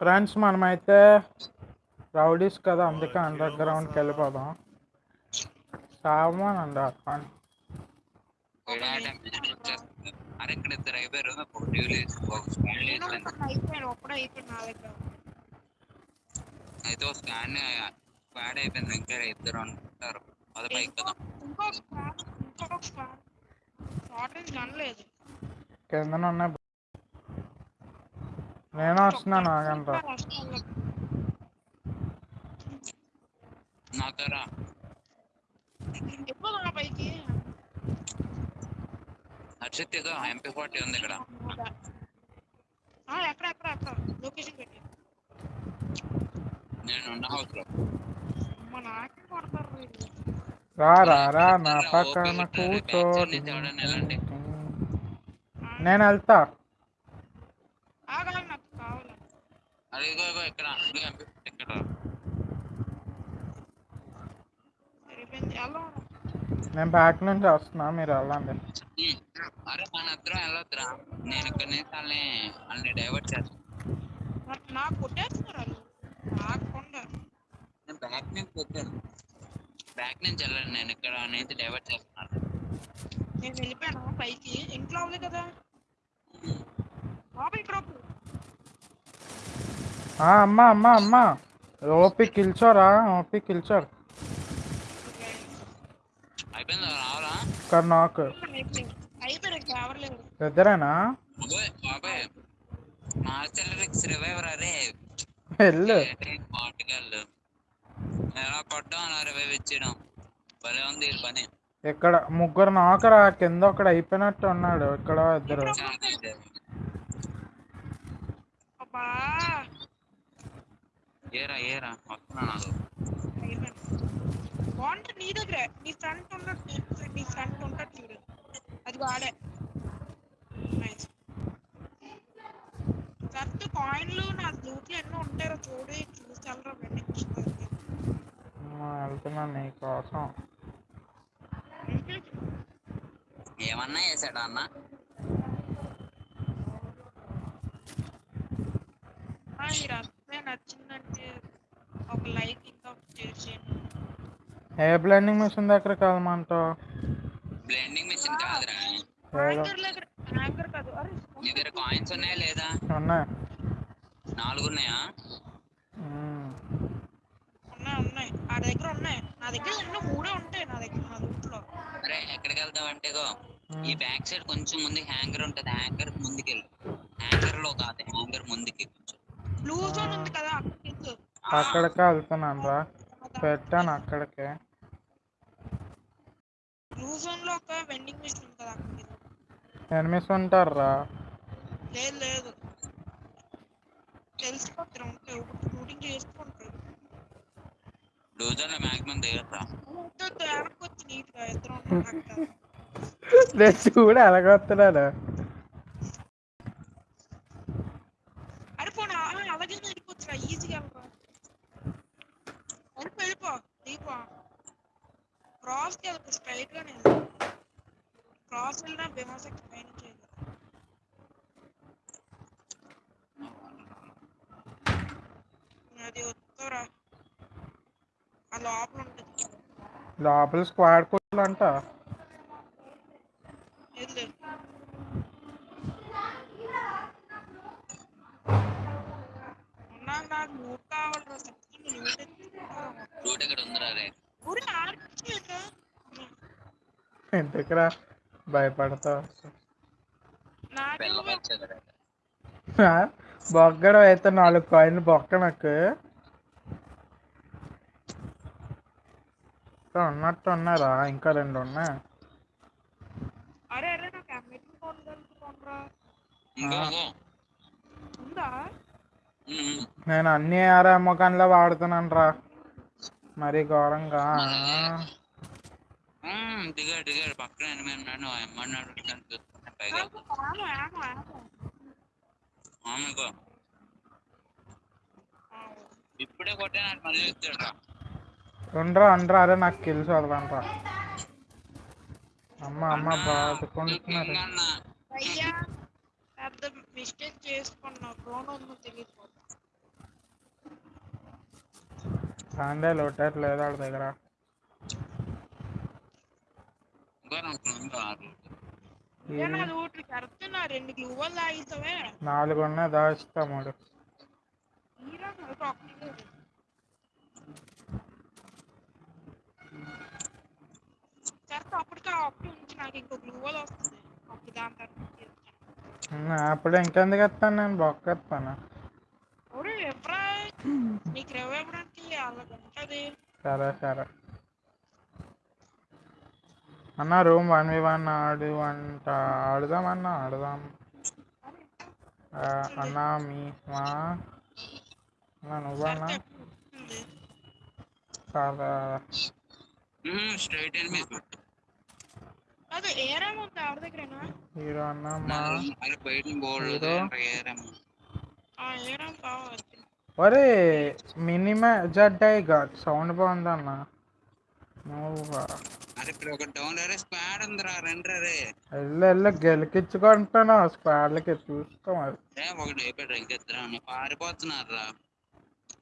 ఫ్రెండ్స్ మనమైతే రౌడీస్ కదా అందుకే అండర్ గ్రౌండ్కి వెళ్ళిపోదాం. సామాన్ అండి అరే ఇక్కడ ఇద్దరు అయిపోయారు ఒక టీవీ ఒక స్కాన్ నేను లేదు ఒకటి అయిపోయాను ఒక్కడే అయిపోయాను నా దగ్గర అయితే ఒక స్కాన్ స్క్వాడ్ అయిపోయింది ఇంకా ఇద్దరు అనుకుంటారు అది పైకి కదా ఇంకో స్క్వాడ్ ఇంకొక స్క్వాడ్ షార్ట్ రేంజ్ కనలేదు కిందన ఉన్నాయి నేను వస్తున్నాను ఆగంట నాకరా ఎప్పుడు నా పైకి హర్షిత్ ఎంపీ ఫార్టీ ఉంది ఇక్కడ. ఆ, ఎక్కడ ఎక్కడ ఎక్కడ? లొకేషన్ పెట్టి. నేను ఉన్న హౌస్లో. అమ్మ నాకే కొడతారు వీళ్ళు. రా రా రా నా పక్కన కూర్చో. నేను వెళ్తా. ఆగాలి నాకు కావాలి. అది ఇగో ఇగో ఇక్కడ ఎంపీ నేను బ్యాక్ నుంచి వస్తున్నా మీరు వెళ్ళండి. మన వెళ్ళొద్దురా. నేను ఇక్కడ నుంచి వాళ్ళని వాళ్ళని డైవర్ట్ చేస్తాను నాకు నాకు కొట్టేస్తున్నారు ఆగకుండా నేను బ్యాక్ నుంచి వచ్చాను బ్యాక్ నుంచి వెళ్ళండి నేను ఇక్కడ నుంచి డైవర్ట్ చేస్తున్నాను నేను వెళ్ళిపోయాను పైకి? ఇంట్లో అవ్వలేదు కదా. బాబు ఇక్కడ అమ్మా అమ్మా అమ్మా. ఓపి కిల్చోరా ఓపి కిల్చోర్. అయిపోయిందా? రావాలా? ఇక్కడ నాకు అయిపోయింది అయిపోయారు ఇంకా వెళ్ళు. పని. ఇక్కడ ముగ్గురు నాకరా కింద ఒకడు అయిపోయినట్టు ఉన్నాడు. ఇక్కడ ఇద్దరు. ఏరా ఏరా? నీ దగ్గరే. నీ ఫ్రంట్ ఉన్నట్టు నీ ఫ్రంట్ ఉంటాడు చూడు. అది వాడే. కరెక్ట్ కాయిన్లు నా లూట్లు ఎన్నో ఉంటారో చూడు చూసి వెళ్ళరా వెంటనే ఆ, వెళ్తున్నాను నీ కోసం. ఏమన్నా చేశాడా అన్న? మీరు అసలే నచ్చిందంటే ఒక లైక్ ఇంకా షేర్ చేయండి. ఏ బ్లెండింగ్ మిషన్ దగ్గరికి వెళ్ళమంటావు బ్లెండింగ్ మిషన్ కాదురా. నీ దగ్గర కాయిన్స్ ఉన్నాయా లేదా? ఉన్నాయి. నాలుగు ఉన్నాయా. ఉన్నాయి ఉన్నాయి. ఆ దగ్గర ఉన్నాయి. నా దగ్గర ఎన్నో మూడే ఉంటాయి నా దగ్గర నా రూట్లో. అరే ఎక్కడికి వెళ్తావు అంటే గో ఈ బ్యాక్ సైడ్ కొంచెం ముందు హ్యాంగర్ ఉంటది. హ్యాంగర్ ముందుకి వెళ్ళు హ్యాంగర్లో కాదు హ్యాంగర్ ముందుకి కొంచెం. బ్లూ జోన్ ఉంది కదా అక్కడికి. అక్కడికే వెళ్తున్నాను రా. పెట్టాను అక్కడికే. బ్లూ జోన్లో ఒక వెండింగ్ మిషన్ ఉంది కదా అక్కడికి. ఎనిమిస్ ఉంటారు? రా లేదు. లేదు తెలిసిపోతారు ఉంటాయి షూటింగ్ చేసుకుంటారు డోజర్లో మాక్సిమం దిగట్రా వద్దు వెనక్కి వచ్చి నీట్గా ఇద్దరు. నేను చూడు ఎలాగొస్తున్నాను అరే పోనా అలాగే వెళ్ళిపోతురా ఈజీగా వెళ్ళిపో. వెళ్ళిపో దీపో క్రాస్కి వెళ్ళిపో స్ట్రైట్ గానే. వెళ్ళు. క్రాస్ వెళ్ళినా పైన చేయదు అది వద్దురా ఆ లోపల ఉంటుంది లోపల స్క్వాడ్ కోట్లు అంట ఎందుకురా భయపడతావు? బొగ్గడం అయితే నాలుగు కాయిన్ బొక్క నాకు. ఇంకా ఉన్నట్టు ఉన్నారా ఇంకా రెండు ఉన్నాయి? అరే అరే నాకు ఉందా? నేను అన్ని ఆరే అమ్మకాన్లో వాడుతున్నాను రా మరి ఘోరంగా. దిగాడు దిగాడు. పక్కన ఉన్నాడు. చూస్తున్నా పైగా. నాకు ఆమెకో. ఇప్పుడే మళ్ళీ ఇచ్చాడు రా ఉండరా ఉండరా అరే నాకు కిల్స్ వదలంట్రా అమ్మ అమ్మ బాదుకుంటున్నారు అన్న అయ్యా పెద్ద మిస్టేక్ చేసుకున్నా ఉందో తెలియదు కాండే లోటట్లేదు వాడి దగ్గర. నాకు ఇంకా ఆరు. నేను అది ఒకటి కడుతున్నా రెండు గ్లూవల్ తాగితావే నాలుగు ఉన్నాయి దాచిస్తా మూడు హీరో నాకు ఒకటి లేదు. చేస్తే అప్పటికే ఆ ఒకటి ఉంచి నాకు ఇంకో గ్లూవల్ వస్తుంది. అప్పుడు దాని తర్వాత చేస్తాను. ఉమ్, అప్పుడే ఇంకెందుకు ఎత్తాను నేను? బొక్క ఎత్తాను ఒరే ఎప్పుడా నీకు రేవు ఇవ్వడానికి అలాగ ఉంటది. సరే సరే. అన్న రూమ్ వన్ వి వన్ ఆడు అంట. ఆడుదాం అన్న ఆడుదాం. అన్న మీ మా. అన్న నువ్వన్నా ఉమ్, స్ట్రైట్ కొట్టు. అదే ఏరేమో ఉంది ఎవరి దగ్గరేనా? హీరో అన్న మా బయట హీరో. ఆ ఏరేం కావాలి? ఒరే మినిమే జడ్డై ఘాట్ సౌండ్ బాగుంది అన్న. గెలికించుకుంటాను స్క్వాడ్లకి చూసుకో మరి. రే ఒకటి అయిపోయాడు పారిపోతున్నారు రా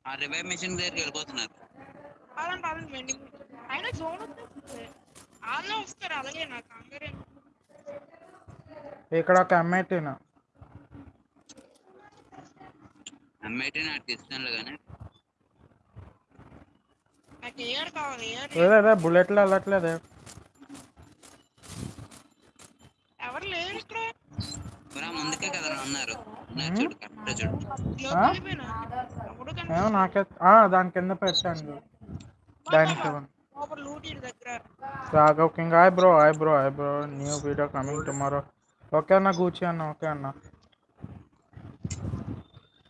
ఆ రివైవ్ మిషన్ దగ్గరికి వెళ్ళిపోతున్నారు వాళ్ళే వస్తారు అలాగే నాకు అందరే. ఇక్కడ ఒక అమ్మేటిన అమ్మాయి నాకు కానీ కావాలి బుల్లెట్లు వెళ్ళట్లేదే. ఎవరు లేరు ఇక్కడ? ముందుకే కదా ఉన్నారు నాకే ఆ, దాని కింద పెట్టండి. దానికి Raghav king hi bro hi bro hi bro new video coming tomorrow okay అన్న కూర్చో అన్న ఓకే అన్న.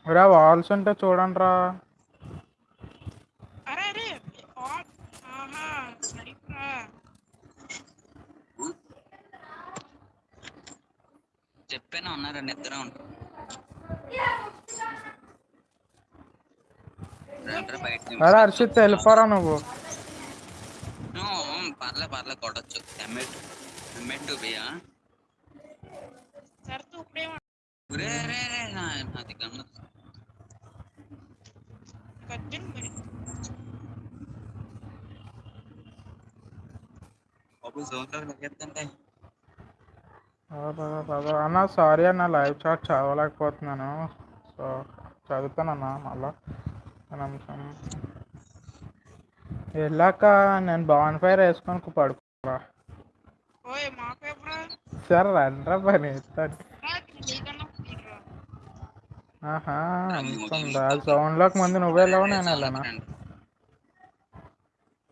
రా వాల్స్ ఉంటే చూడండి రా. చెప్పాను ఉన్నారు? నిద్ర ఉంటారు. అరే హర్షిత్ వెళ్ళిపోరా నువ్వు. పర్లే పర్లే కొట్టచ్చు. ఎమ్మెట్ ఎమ్మెట్ బియా సరితో ఇప్పుడేమో రే రే రే నా నాది గన్ను. అన్న సారీ అన్న లైవ్ చాట్ చదవలేకపోతున్నాను. సో చదువుతానన్నా మళ్ళా. నిమిషం. వెళ్ళాక నేను బాన్ ఫైర్ వేసుకొని పడుకోరా సరే రండ్రా పని తీరా ఆహా అంతుందా? సౌండ్లోకి ముందు నువ్వు వెళ్ళావు నేను వెళ్ళానా?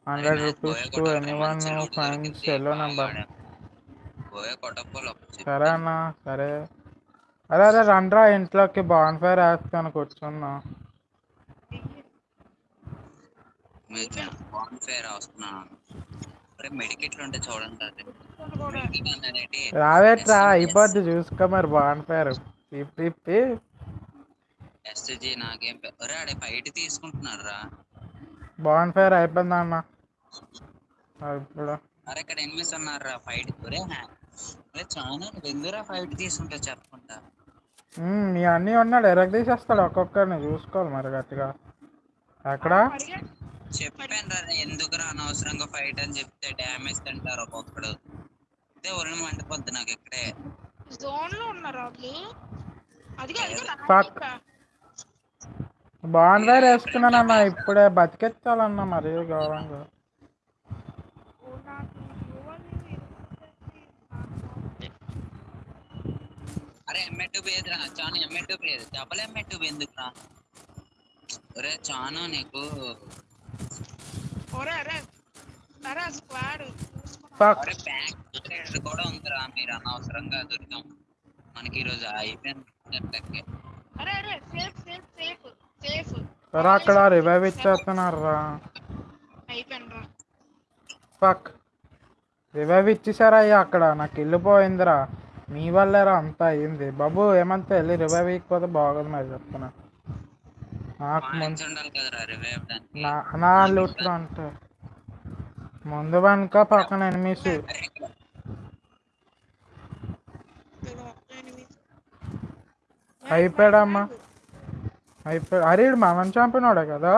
Hundred rupees to any one fines yellow number. సరే అన్న సరే. అరే అరే రండ్రా ఇంట్లోకి బాన్ ఫైర్ వేస్తాను కూర్చున్నా. బాన్ ఫేర్ వస్తున్నాను అరే మెడికెట్లు ఉంటే చూడండి రావేట్రా అయిపోద్ది చూసుకో మరి బాన్ ఫైర్ ఇప్పి ఎస్జీ నాకేం తీసుకుంటున్నారు బాన్ ఫైర్ అయిపోయిందా అన్న ఇప్పుడు అరే ఇక్కడ ఎనిమిస్ ఉన్నారు రా ఫైట్ ఒరే చాలా ఎందురా ఫైట్ తీసుకుంటా చెప్పకుండా? మీ అన్నీ ఉన్నాడు ఎరగ తీసేస్తాడు ఒక్కొక్కరిని చూసుకోవాలి మరి గట్టిగా. ఎక్కడ? చెప్పాను రా ఎందుకురా అనవసరంగా ఫైట్ అని చెప్తే డ్యామేజ్ తింటారు ఒక్కొక్కడు అదే ఒళ్ళు మండిపోద్ది నాకు ఇక్కడే. జోన్లో ఉన్నారు వాళ్ళు బాగుందా వేసుకున్నానన్నా ఇప్పుడే బతికెత్తాలన్నా మరి గౌరవంగా అరే ఎంఏ టూ పేజ్ రా Chanu MA two page double MA two ఎందుకు రా ఒరే చాను నీకు. ఒరే అరే అరే స్క్వాడ్. ఫక్ అరే బ్యాక్ కూడా ఉందిరా మీరు అనవసరంగా దొరికాం మనకి ఈ రోజు అయిపోయింది నెట్లకి అరే అరే సేఫ్ సేఫ్ సేఫ్ సేఫ్ రా అక్కడ రివైవ్ ఇచ్చేస్తున్నారు రా ఫక్ రివైవ్ ఇచ్చేసారా అయ్యా అక్కడ? నాకు ఇల్లు పోయిందిరా. మీ వల్లేరా అంతా అయింది బాబు ఏమంతా వెళ్ళి రివైవ్ ఇవ్వకపోతే బాగోదు మరి చెప్తున్నా. నాకు నా నా లూట్లో అంటే ముందు వెనక పక్కన ఎనిమిస్. అయిపోయాడమ్మా. అయిపోయి అరే ఈడు మనం చంపినాడే కదా.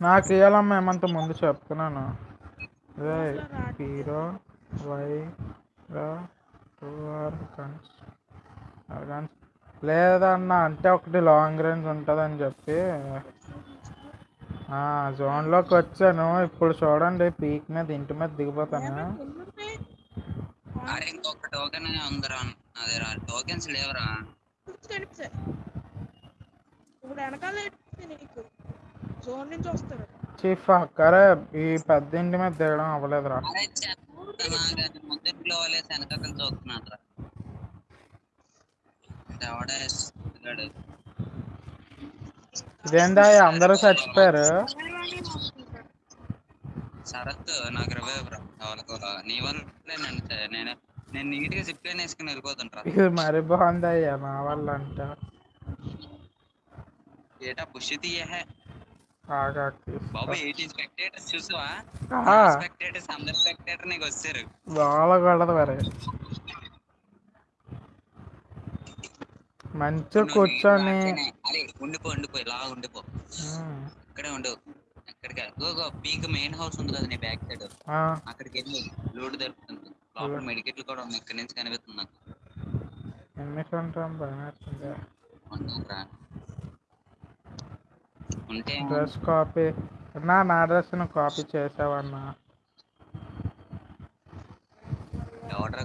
నాకు ఇవ్వాలమ్మా ఏమంత ముందు చెప్తున్నాను హీరో వై రా టూ ఆర్ గన్స్ లేదన్న అంటే ఒకటి లాంగ్ రేంజ్ ఉంటుందని చెప్పి జోన్లోకి వచ్చాను ఇప్పుడు చూడండి పీక్ మీద ఇంటి మీద దిగిపోతాను ఏమైంది? ఎన్ని ఉంటాయి? అరే ఇంకొక టోకెన్ ఉందిరా అదేరా టోకెన్స్ లేవురా గుర్తు కనిపిస్తాయి ఇప్పుడు వెనకాల ఏంటి నీకు జోన్ నుంచి వస్తారు చీఫ్ అరే ఈ పెద్ద ఇంటి మీద దిగడం అవ్వలేదురా ముందు వెనకలు. ఇదేందా అందరూ చచ్చిపోయారు? శరత్ నాకు రివైవ్ రా. ఎవరికో నీ వల్లే నేను నేను నీట్గా లైన్ వేసుకుని వెళ్ళిపోతుంటా ఇది మరి బాగుంది అయ్యా నా వల్ల అంటే. ఏటా పుష్ తీయహే బాబు ఎయిటీన్ స్పెక్టేటర్స్ చూసావా. స్పెక్టేటర్స్ అందరు స్పెక్టేటర్ నీకు వచ్చారు. బాగకూడదు మరి. మంచిగా కూర్చొని అరే ఉండిపో ఉండిపో ఇలా ఉండిపో ఇక్కడే ఉండు. ఎక్కడికి గో పీక్ మెయిన్ హౌస్ ఉంది కదా నీ బ్యాక్ సైడ్. అక్కడికి వెళ్ళి లోడ్ దొరుకుతుంది. లోపల మెడికెట్లు కూడా ఉన్నాయి. ఇక్కడ నుంచి కనిపిస్తుంది నాకు. ఎన్ని ఉంటాం భయమేస్తుంది ఉన్నారా? ఉంటే డ్రెస్ కాపీ. నా నా డ్రెస్ కాపీ చేసావన్నా. ఎవడరా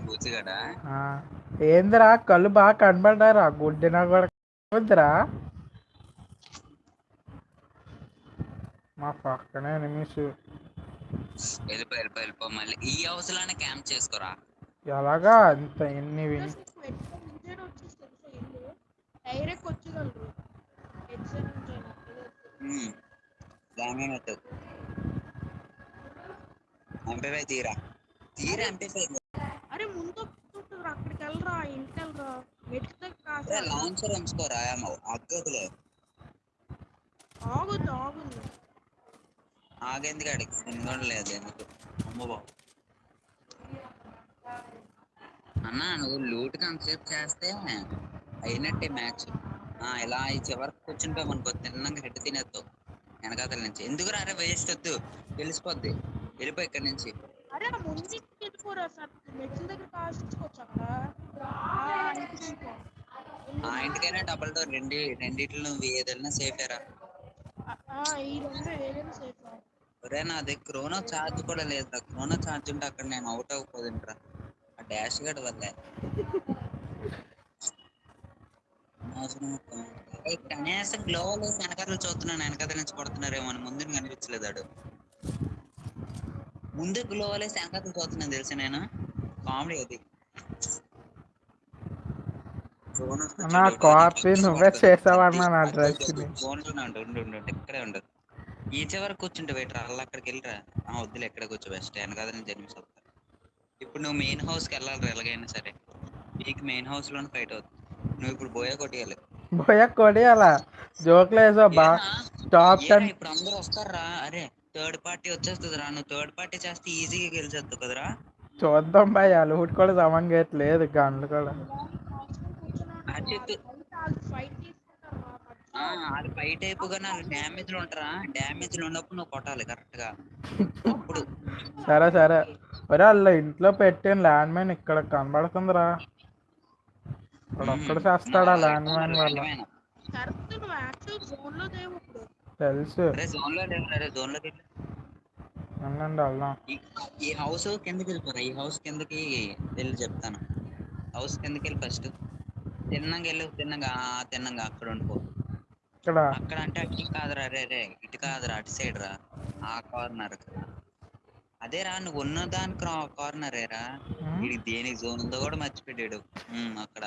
ఏందిరా కళ్ళు బాగా కనబడ్డారా గుడ్డినా కూడా వద్దురా. మా పక్కనే ఎనిమిస్ వెళ్ళిపో వెళ్ళిపో వెళ్ళిపో మళ్ళీ ఈ లోనే క్యాంప్ చేసుకోరా? ఎలాగా ఇంత ఎన్ని డైరెక్ట్ తీరా. తీరా ఎంపీపై అరే ముందు అక్కడికి వెళ్ళరా ఇంటికి వెళ్ళరా మెట్ల కాసే లాంచర్ ఉంచుకోరా అగ్గదులే. ఆగుద్ది ఆగుద్ది ఆగేందుకు అడిగి కూడా లేదు ఎందుకు? అమ్మ బాబు. అన్న నువ్వు లూట్ కాన్సెప్ట్ చేస్తే అయినట్టే మ్యాచ్. ఇలా ఈ చివరికి కూర్చుంటే మనకు తిన్నాక హెడ్ తినేస్తావు. వెనకాతల నుంచి. ఎందుకు రారే వేస్ట్ వద్దు. తెలిసిపోద్ది. వెళ్ళిపో ఇక్కడి నుంచి. వెళ్ళిపోరా సార్ మెట్ల దగ్గర అక్కడ? ఆ, ఇంటికైనా డబల్ డోర్ రెండు రెండిట్లో నువ్వు ఏదైనా ఆ, ఆ, ఈ రెండు ఏదైనా సేఫ్ ఒరే నాది క్రోనో ఛార్జ్ కూడా లేదురా. క్రోనో ఛార్జ్ ఉంటే అక్కడ నేను అవుట్ అవ్వకపోతుంటరా ఆ డాష్ గడ్ వల్లే. కనీసం గ్లోవల్ వెనకాతలు చూస్తున్నాను. వెనకాతల నుంచి కొడుతున్నారేమో అని ముందు కనిపించలేదు ఆడు. ముందు గ్లోవల్ వెనకాతలు చూస్తున్నాను తెలుసు నేను కామెడీ అది. నా కాపీ నువ్వే చేసావన్నా నా ఉండు, ఇక్కడే ఉండు. ఈ చివరికి కూర్చుంటే వెయిట్ అలా అక్కడికి వెళ్ళిరా. ఆ వద్దులే ఎక్కడ కూర్చో బెస్ట్ వెనకాల నుంచి జన్మిస్ వస్తా ఇప్పుడు నువ్వు మెయిన్ హౌస్కి వెళ్ళాలి ఎలాగైనా సరే. నీకు మెయిన్ హౌస్లోనే ఫైట్ అవుతుంది. నువ్వు ఇప్పుడు బోయా కొట్టేయాలి. పోయా కొడియాలా జోక్లు వేసా బా ఏరా? టాప్ ఏరా, టెన్ ఇప్పుడు అందరూ వస్తారా? అరే థర్డ్ పార్టీ వచ్చేస్తుంది రా. నువ్వు థర్డ్ పార్టీ చేస్తే ఈజీగా గెలిచేస్తావు కదరా. చూద్దాం భయ్ లూట్ కూడా సమంగా లేదు గన్లు కూడా. ఆ, వాళ్ళు ఫైట్ అయిపోగానే వాళ్ళు డ్యామేజ్ ఉంటారా? డ్యామేజ్ ఉన్నప్పుడు నువ్వు కొట్టాలి కరెక్ట్గా అప్పుడు. సరే సరే. ఒరే వాళ్ళ ఇంట్లో పెట్టిన ల్యాండ్ మైన్ ఇక్కడ కనబడుతుందిరా. ఇక్కడ ఒక్కడు చేస్తాడా ల్యాండ్ మైన్ వల్ల? తెలుసు. అరే జోన్లో జోన్లోకి వెళ్దాం. ఈ- హౌస్ కిందకి వెళ్ళిపోరా ఈ హౌస్ కిందకి వెళ్ళి చెప్తాను. హౌస్ కిందకి వెళ్ళి ఫస్ట్ తిన్నాక వెళ్ళు తిన్నాక తిన్నాక అక్కడ ఉండిపో. అక్కడ అంటే అటు కాదురా రే రే ఇటు కాదురా అటు సైడ్ రా. ఆ కార్నర్ అదే రా నువ్వు ఉన్న దాని కార్నర్ రా దేనికి జోన్ ఉందో కూడా మర్చిపెట్టాడు అక్కడ.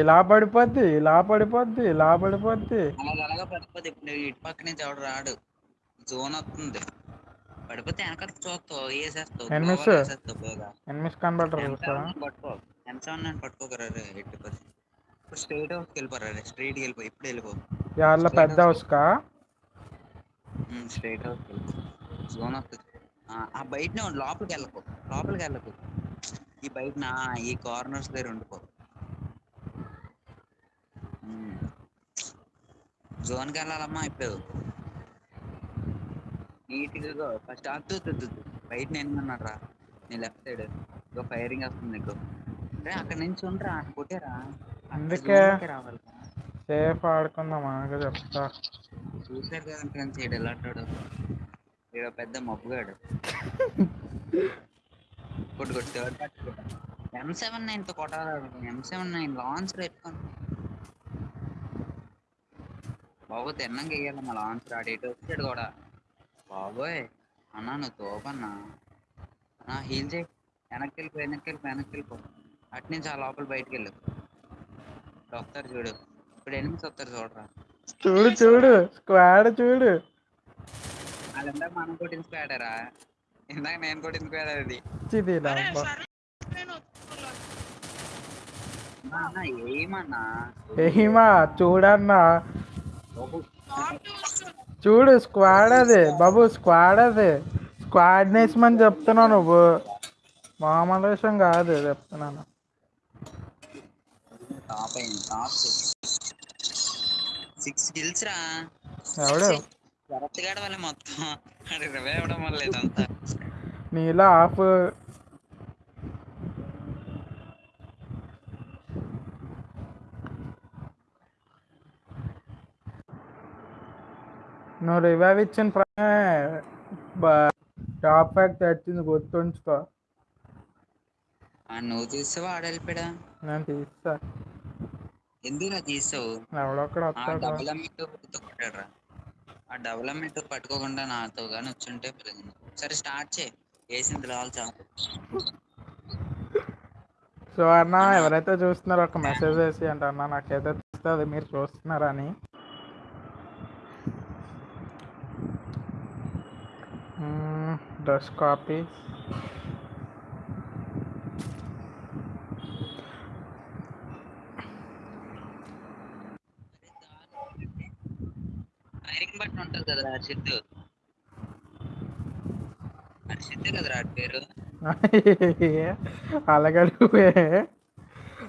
ఇలా పడిపోద్ది ఇలా పడిపోద్ది ఇలా పడిపోద్ది. అలాగ పడిపోతే ఇప్పుడు ఇటు పక్క నుంచి ఎవడు రాడు. జోన్ వస్తుంది. పడిపోతే వెనక చూస్తావు వేసేస్తావు ఎనిమిస్. పట్టుకో. ఎంత ఉన్నాను పట్టుకోకరా ఎట్టి పది ఇప్పుడు స్ట్రైట్ హౌస్కి వెళ్ళిపోరా స్ట్రైట్ వెళ్ళిపో ఇప్పుడు వెళ్ళిపో. వాళ్ళ పెద్ద హౌస్కా స్ట్రైట్ హౌస్కి వెళ్ళిపో. జోన్ వస్తుంది. ఆ, బయటనే ఉండు లోపలికి వెళ్ళకు లోపలికి వెళ్ళకు. ఈ బయటన ఈ కార్నర్స్ దగ్గర ఉండిపో. జోన్కి వెళ్ళాలమ్మా ఇప్పుడు. నీట్గా ఫస్ట్ అద్దు బయట నేను ఉన్నాడు రా నీ లెఫ్ట్ సైడ్ ఇదో ఫైరింగ్ వస్తుంది నీకు. రే అక్కడ నుంచి ఉండరా కొట్టేరా అందుకే. రావాలి సేఫ్ ఆడుకుందాం అనగా చెప్తా. చూసారు కదా ఫ్రెండ్స్ ఈడు ఎలా అంటాడు ఈడ పెద్ద మబ్బుగాడు. కొట్టు కొట్టు థర్డ్ పార్టీ ఎం సెవెన్ నైన్తో కొట్టాలి? ఎం సెవెన్ నైన్ లాంచ్ పెట్టుకోండి బాబు తిన్నాక మా లాంచ్ రాడు ఎటు వచ్చాడు కూడా? బాబోయ్ అన్నా నువ్వు తోపన్నా? అన్నా హీల్ చేయి. వెనక్కి వెళ్ళిపో వెనక్కి వెళ్ళిపో వెనక్కి వెళ్ళిపో అటు నుంచి ఆ లోపల బయటికి వెళ్ళు వస్తారు చూడు. ఇప్పుడు ఎనిమిది వస్తారు చూడరా. చూడు చూడు. స్క్వాడ్ చూడు. మనం ఇందాక నేను అది. ఏమన్నా? ఏమా చూడన్నా. చూడు స్క్వాడ్ అది. బాబు స్క్వాడ్ అది. స్క్వాడ్ నేసమని చెప్తున్నావు నువ్వు. మామూలు విషయం కాదు చెప్తున్నాను. టాప్ అయింది టాప్. సిక్స్ కిల్స్ రా ఎవడు కరెక్ట్ గాడ వల్ల మొత్తం అది రివే అవ్వడం వల్ల ఇదంతా. నీలో ఆఫ్. నువ్వు రివైవ్ ఇచ్చిన టాప్ ప్యాక్ తెచ్చింది గుర్తుంచుకో. నువ్వు తీసావా ఆడ వెళ్ళిపోయా నేను తీస్తా. ఎందుకు నా తీసావు? ఎవడొక్కడ వస్తాడు ఆ డెవలప్మెంట్ పట్టుకోకుండా నాతో కానీ వచ్చుంటే పెరిగింది సరే స్టార్ట్ చేయి. వేసింది రావాలి చాలు. సో అన్న ఎవరైతే చూస్తున్నారో ఒక మెసేజ్ వేసి అంటే అన్న నాకైతే తెలుస్తుంది మీరు చూస్తున్నారని డ్రెస్ కాపీ. ఫైరింగ్ బట్టి ఉంటుంది కదా హర్షిత్ హర్షిత్ కదరా పేరు. అలాగడుగువే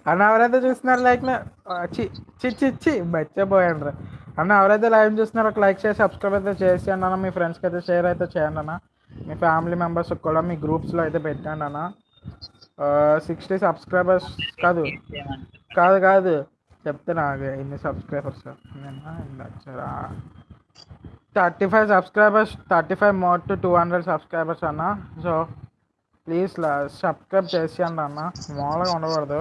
అన్న ఎవరైతే చూస్తున్నారు లైక్ చి చి చి చి మర్చిపోయాను రా అన్న ఎవరైతే లైవ్ చూస్తున్నారో ఒక లైక్ చేసి సబ్స్క్రైబ్ అయితే చేసి అన్న మీ ఫ్రెండ్స్కి అయితే షేర్ అయితే చేయండి అన్న. మీ ఫ్యామిలీ మెంబర్స్కి కూడా మీ గ్రూప్స్లో అయితే పెట్టండి అన్న. సిక్స్టీ సబ్స్క్రైబర్స్ కాదు. కాదు కాదు. చెప్తున్నా నాకు ఇన్ని సబ్స్క్రైబర్స్ వచ్చారా thirty five subscribers thirty five more to two hundred subscribers అన్న. సో ప్లీజ్ సబ్స్క్రైబ్ చేసేయండి అన్న. మామూలుగా ఉండకూడదు.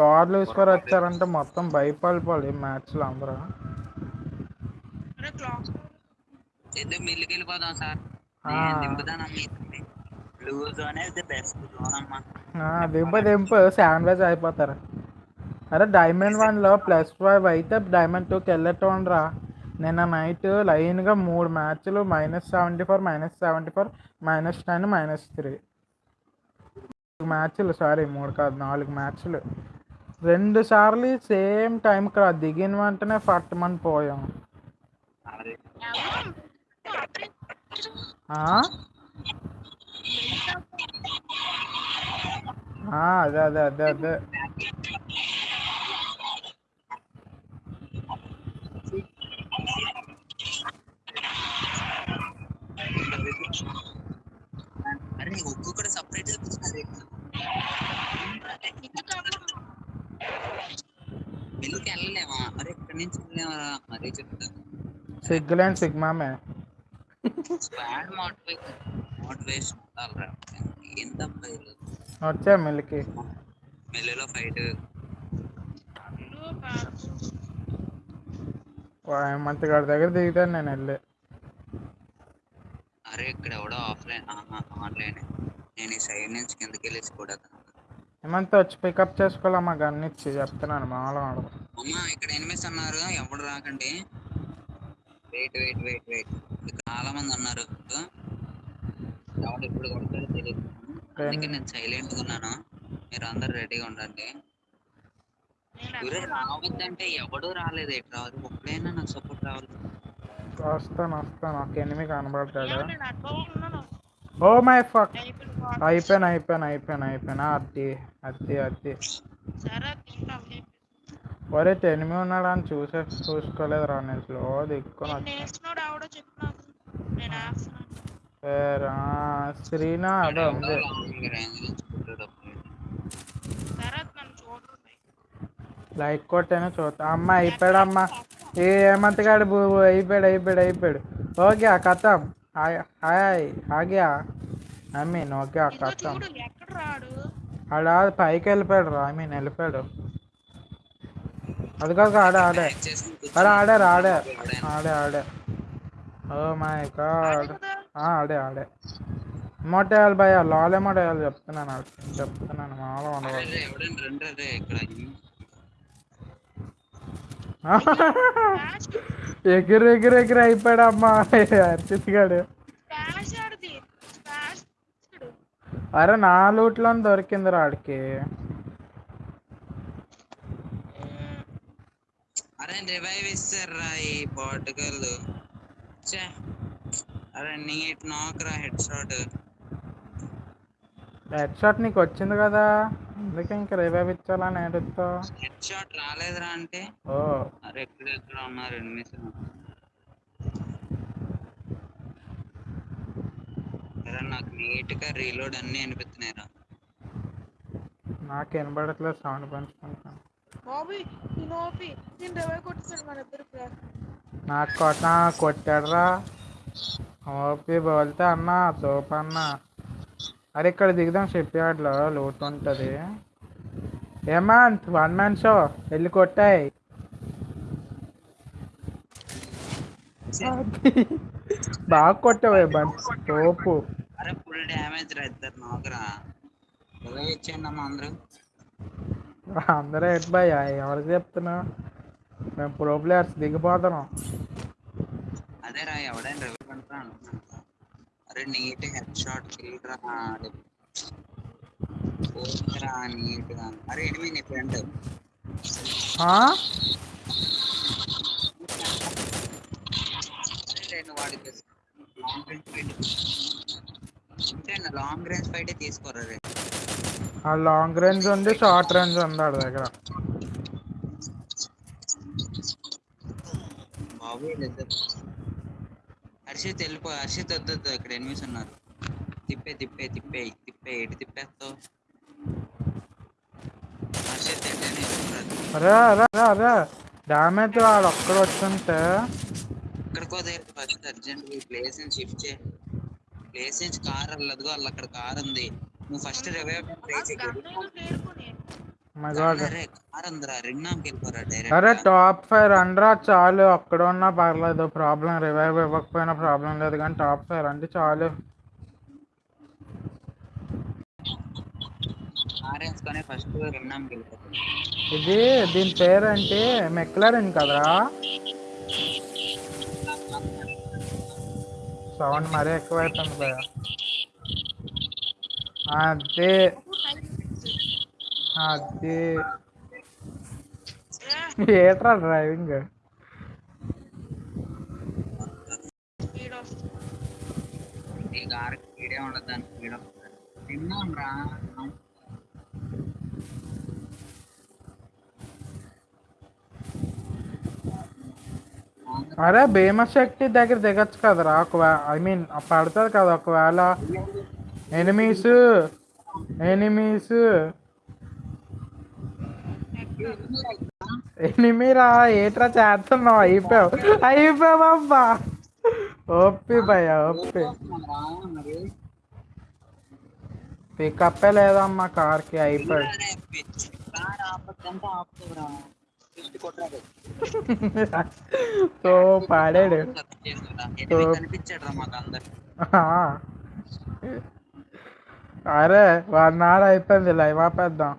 గాడ్ లూస్ఫర్ వచ్చారంటే మొత్తం భయపడిపోవాలి ఈ మ్యాచ్లో అందరూ. దింపు దింపు. శాండ్విచ్ అయిపోతారు. అరే డైమండ్ వన్లో ప్లస్ ఫైవ్ అయితే డైమండ్ టూకి వెళ్ళేటోండి రా నిన్న నైట్ లైన్గా మూడు మ్యాచ్లు minus seventy four minus seventy four minus ten minus three మ్యాచ్లు సారీ మూడు కాదు నాలుగు మ్యాచ్లు రెండు సార్లు సేమ్ టైంకి రా దిగిన వెంటనే ఫట్టమని పోయాం. అదే అదే అదే అదే. అరే ఒక్కొక్కటి సపరేట్ మిల్లుకి వెళ్ళలేమా? అరే ఇక్కడి నుంచి వెళ్ళలేమా అదే చెప్తాను సిగ్గులేని సిగ్మామే స్క్వాడ్ మోడిఫై మోటివేషన్ ఉండాలిరా ఇది? వచ్చా మిల్కి మెల్లిలో ఫైట్. మంచి గారి దగ్గర దిగుతాను నేను వెళ్ళి. అరే ఇక్కడ ఎవడో ఆఫ్లైన్ ఆన్లైన్. నేను ఈ సైడ్ నుంచి కిందకి వెళ్ళేసి కూడా ఏమంతా వచ్చి పికప్ చేసుకోవాలా మా గన్ ఇచ్చి చెప్తున్నాను మామూలుగా ఉండదు అమ్మా ఇక్కడ ఎనిమిస్ అన్నారు. ఎవడు రాకండి. వెయిట్ వెయిట్ వెయిట్ వెయిట్ చాలా మంది ఉన్నారు. ఎవడు కొడతాడో తెలియదు అందుకే నేను సైలెంట్గా ఉన్నాను. మీరు అందరు రెడీగా ఉండండి. రావద్దంటే ఎవడు రాలేదు. ఎటు రాదు ఒక్కడైనా నాకు సపోర్ట్ రావాలి. వస్తాను వస్తాను ఒక ఎనిమిది కనబడతాడు? Oh my fuck. అయిపోయాను అయిపోయాను అయిపోయాను అయిపోయాను. అది అది అది సరే తింటాం ఒరే ఎనిమిది ఉన్నాడు అని చూసే చూసుకోలేదు రా నేను స్లో దిక్కుని నేను లైక్ కొట్టాను చూస్తా అమ్మ అయిపోయాడు అమ్మ ఏ ఏమంతగాడు బు బు అయిపోయాడు అయిపోయాడు అయిపోయాడు. ఓకే కథం. హాయ్ హాయ్ ఆగ్యా. ఐ మీన్ ఓకే కథం. చూడు ఎక్కడ రాడు? ఆడ పైకి వెళ్ళిపోయాడు రా ఐ మీన్ వెళ్ళిపోయాడు. అది కాదు ఆడే ఆడే. అరే ఆడారు ఆడే. ఆడే ఆడే. Oh my god. ఆడే ఆడే. ఎమోట్ వేయాలి భయ లాల్ ఎమోట్ వేయాలి చెప్తున్నాను. చెప్తున్నాను మామూలుగా ఉండదు రే, ఎవడైనా రండి రే ఇక్కడ ఫ్లాష్ ఎగిరి ఎగిరి ఎగిరి అయిపోయాడు అమ్మా అర్చిత్ గాడు అరే నా లూట్లో దొరికింది రాడికి అరే రివైవ్ ఇస్తారా ఈ పోర్టుగల్ ఛే. అరే నీట్ నాక్ రా హెడ్ షాట్ హెడ్ షాట్ నీకు వచ్చింది కదా. అందుకే ఇంకా ఇచ్చాలని ఏడుస్తావు హెడ్ షాట్ రాలేదురా అంటే. ఓ. అరే ఎక్కడ ఎక్కడ ఉన్నారు ఎనిమిస్ నాకు నీట్గా రీలోడ్ అన్ని అనిపిస్తున్నాయి రా. నాకు వినబడట్లేదు సౌండ్ పెంచుకుంటాను బాబీ నేను ఓపి నేను రవై కొట్టేసాడు మన ఇద్దరు నాకు కొట్ట కొట్టాడురా. ఓపి బోల్తే అన్న సోప్ అన్న. అరే ఇక్కడ దిగుదాం షిప్ యార్డ్లో లోటు ఉంటుంది ఏమంత్ వన్ మ్యాన్ షో వెళ్ళి కొట్టాయి. బాగా కొట్టావే తోపు అరే ఫుల్ డ్యామేజ్ రా ఇద్దరు నాకురా ఇచ్చేయండి అమ్మా అందరూ? అందరూ ఎట్ బాయ్ ఎవరికి చెప్తున్నా? మేము ప్రో ప్లేయర్స్ దిగిపోతున్నాం. అదే రా ఎవడైనా అనుకున్నాను. అరే నీట్ హెడ్ షాట్ కిల్ రా రా నీట్గా అరే ఎనిమి నీ ఫ్రెండ్. వాడికి లాంగ్ రేంజ్ ఫైట్ తీసుకోరా రే. ఆ లాంగ్ రేంజ్ ఉంది షార్ట్ రేంజ్ ఉంది ఆడి దగ్గర. బాబు హర్షిత్ వెళ్ళిపో హర్షిత్ వద్దొద్దు ఇక్కడ ఎనిమిస్ ఉన్నారు. తిప్పే తిప్పే తిప్పే తిప్పే ఎటు తిప్పేస్తావు? హర్షిత్ ఏంటనే అరే అరే అరే అరే డ్యామేజ్ వాడు ఒక్కడ వచ్చుంటే. ఎక్కడికో దగ్గర ఫస్ట్ అర్జెంట్ ప్లేస్ నుంచి షిఫ్ట్ చేయి. ప్లేస్ నుంచి కార్ వెళ్ళదు వాళ్ళు అక్కడ కార్ ఉంది. నువ్వు ఫస్ట్ రివైవ్ ట్రై చేయి అరే టాప్ ఫైవ్ రండ్రా చాలు. అక్కడ ఉన్నా పర్లేదు ప్రాబ్లం రివైవ్ ఇవ్వకపోయినా ప్రాబ్లం లేదు కానీ టాప్ ఫైవ్ రండి చాలు. ఇది దీని పేరు అంటే మెక్లరెన్ కదరా? సౌండ్ మరీ ఎక్కువైపోయింది భయ అదే. అదే. ఏట్రా డ్రైవింగ్? ఉండదు తిన్నాం రా అరే భీమశక్తి దగ్గర దిగచ్చు కదరా ఒకవేళ ఐ మీన్ పడుతుంది కదా ఒకవేళ. ఎనిమీస్ ఎనిమీస్ ఎనిమిరా ఏట్రా చేస్తున్నావు? అయిపోయావు. అయిపోయావబ్బా ఓపి భయ ఒప్పి పికప్పే లేదమ్మా కార్కి అయిపోయి అరే, సో పాడాడు అరే వాడు నాడు అయిపోయింది లైవ్ ఆపేద్దాం.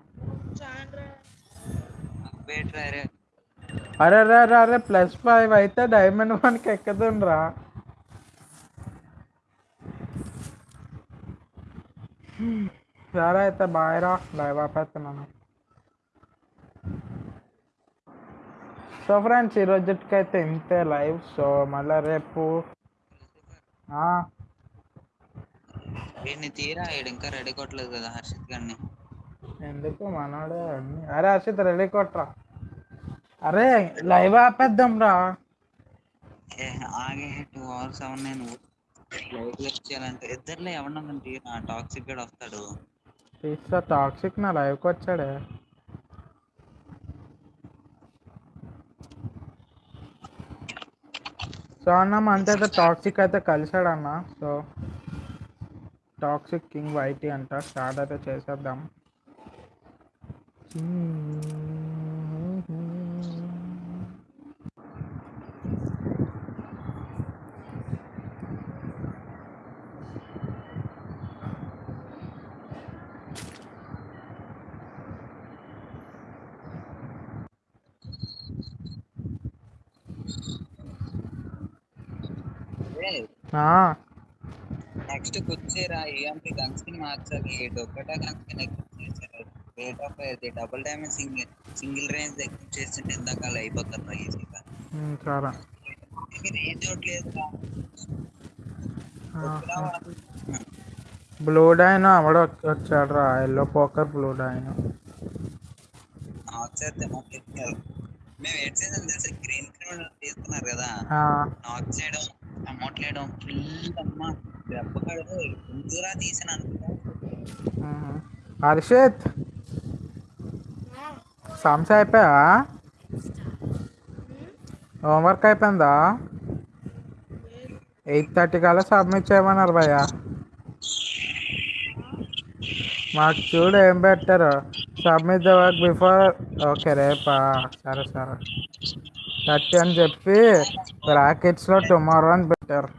అరే. రే రే అరే ప్లస్ ఫైవ్ అయితే డైమండ్ వన్కి ఎక్కుతుండ్రా సరే అయితే బాయ్ రా లైవ్ ఆపేస్తున్నాను సో ఫ్రెండ్స్ ఈ రోజుకైతే ఇంతే లైవ్ సో మళ్ళీ రేపు తీరా ఇంకా రెడీ కొట్టలేదు కదా హర్షిత్ గారిని ఎందుకు మనోడే అన్ని? అరే హర్షిత్ రెడీ కొట్రా. అరే లైవ్ ఆపేద్దాం రా ఆగే టూ అవర్స్ అవును నేను. లైవ్ లెఫ్ట్ చేయాలంటే ఇద్దరులో ఎవరన్నా తీరా టాక్సిక్ గడ్ వస్తాడు. తీస్తా టాక్సిక్ నా లైవ్కి వచ్చాడే. సో అన్న అంతైతే టాక్సిక్ అయితే కలిసాడు అన్న సో టాక్సిక్ కింగ్ వైటీ అంట. స్టార్ట్ అయితే చేసేద్దాం. నెక్స్ట్ కూర్చేరా ఏఎంపి గన్ స్కిన్ మార్చాలి డొక్కట గన్ స్కిన్ ఎక్కువ చేశారు రేట్ ఆఫ్ అయితే double damage single single range ఎక్కువ చేస్తుంటే ఇందాక అయిపోతారు ఈజీగా మీరు ఏం చూడలేదు బ్లూ డైన్ ఆవిడ వచ్చాడు రా. ఎల్లో పోకర్ బ్లూ డైన్ మేము ఏడ్ చేసాం తెలుసా? గ్రీన్ క్రిమినల్ తీసుకున్నారు కదా. నాక్ చేయడం అమౌంట్ లేయడం ఫుల్ అమ్మా. దెబ్బకాడు ముందురా తీసిన అనుకో. హర్షిత్! సమ్స్ అయిపోయా హోంవర్క్ అయిపోయిందా? ఎయిట్ థర్టీ కల్లా సబ్మిట్ చేయమన్నారు భయ్య. మాకు చూడు ఏం పెట్టారు. Submit the work before okay రేపా. సరే సరే. థర్టీ అని చెప్పి బ్రాకెట్స్లో టుమారో అని పెట్టారు.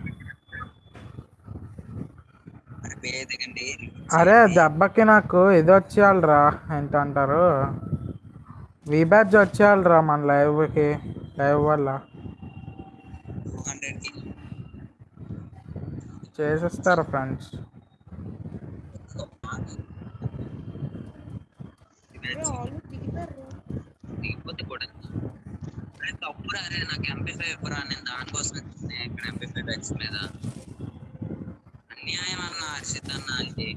అరే దెబ్బకి నాకు ఇది వచ్చేయాలరా ఏంటంటారు? వీ బ్యాచ్ వచ్చేయాలరా మన లైవ్కి లైవ్ వల్ల. చేసేస్తారు ఫ్రెండ్స్ నాకు ఎంపీ ఫైవ్ ఇవ్వరా? నేను దానికోసం ఇక్కడ ఎంపీ ఫైవ్ ఎక్స్ మీద. అన్యాయం అన్న హర్షిత్ అన్న ఇది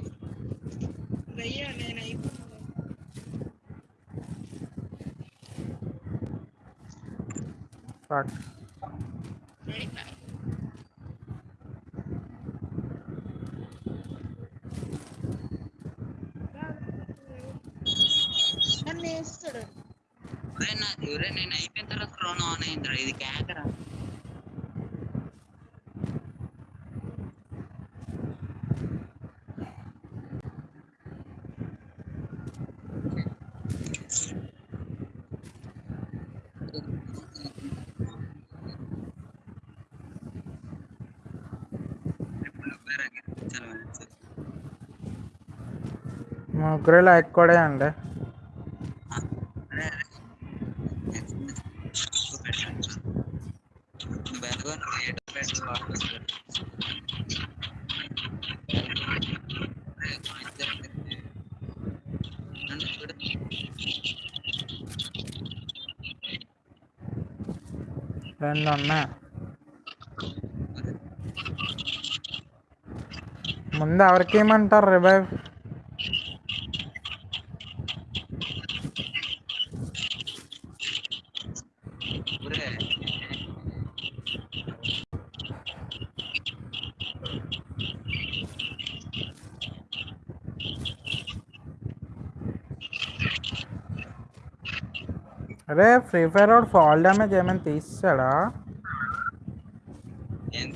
నేను అయిపోతున్నాను ఫక్ నన్ను వేస్తాడు నేను అయిపోయిన తర్వాత క్రోన్ ఆన్ అయిందిరా. ఇది కేకరా చాలా మంచిది. ముగ్గురు లైక్ కూడా అండి అరే అరే బెల్గో నువ్వు ఏటో పెట్టు వాపస్ రెండు ఉన్నాయి ముందు ఎవరికి ఏమంటారు రివైవ్ ఫ్రీ ఫైర్ వాడు ఫాల్ డ్యామేజ్ ఏమైనా తీసాడా? నేను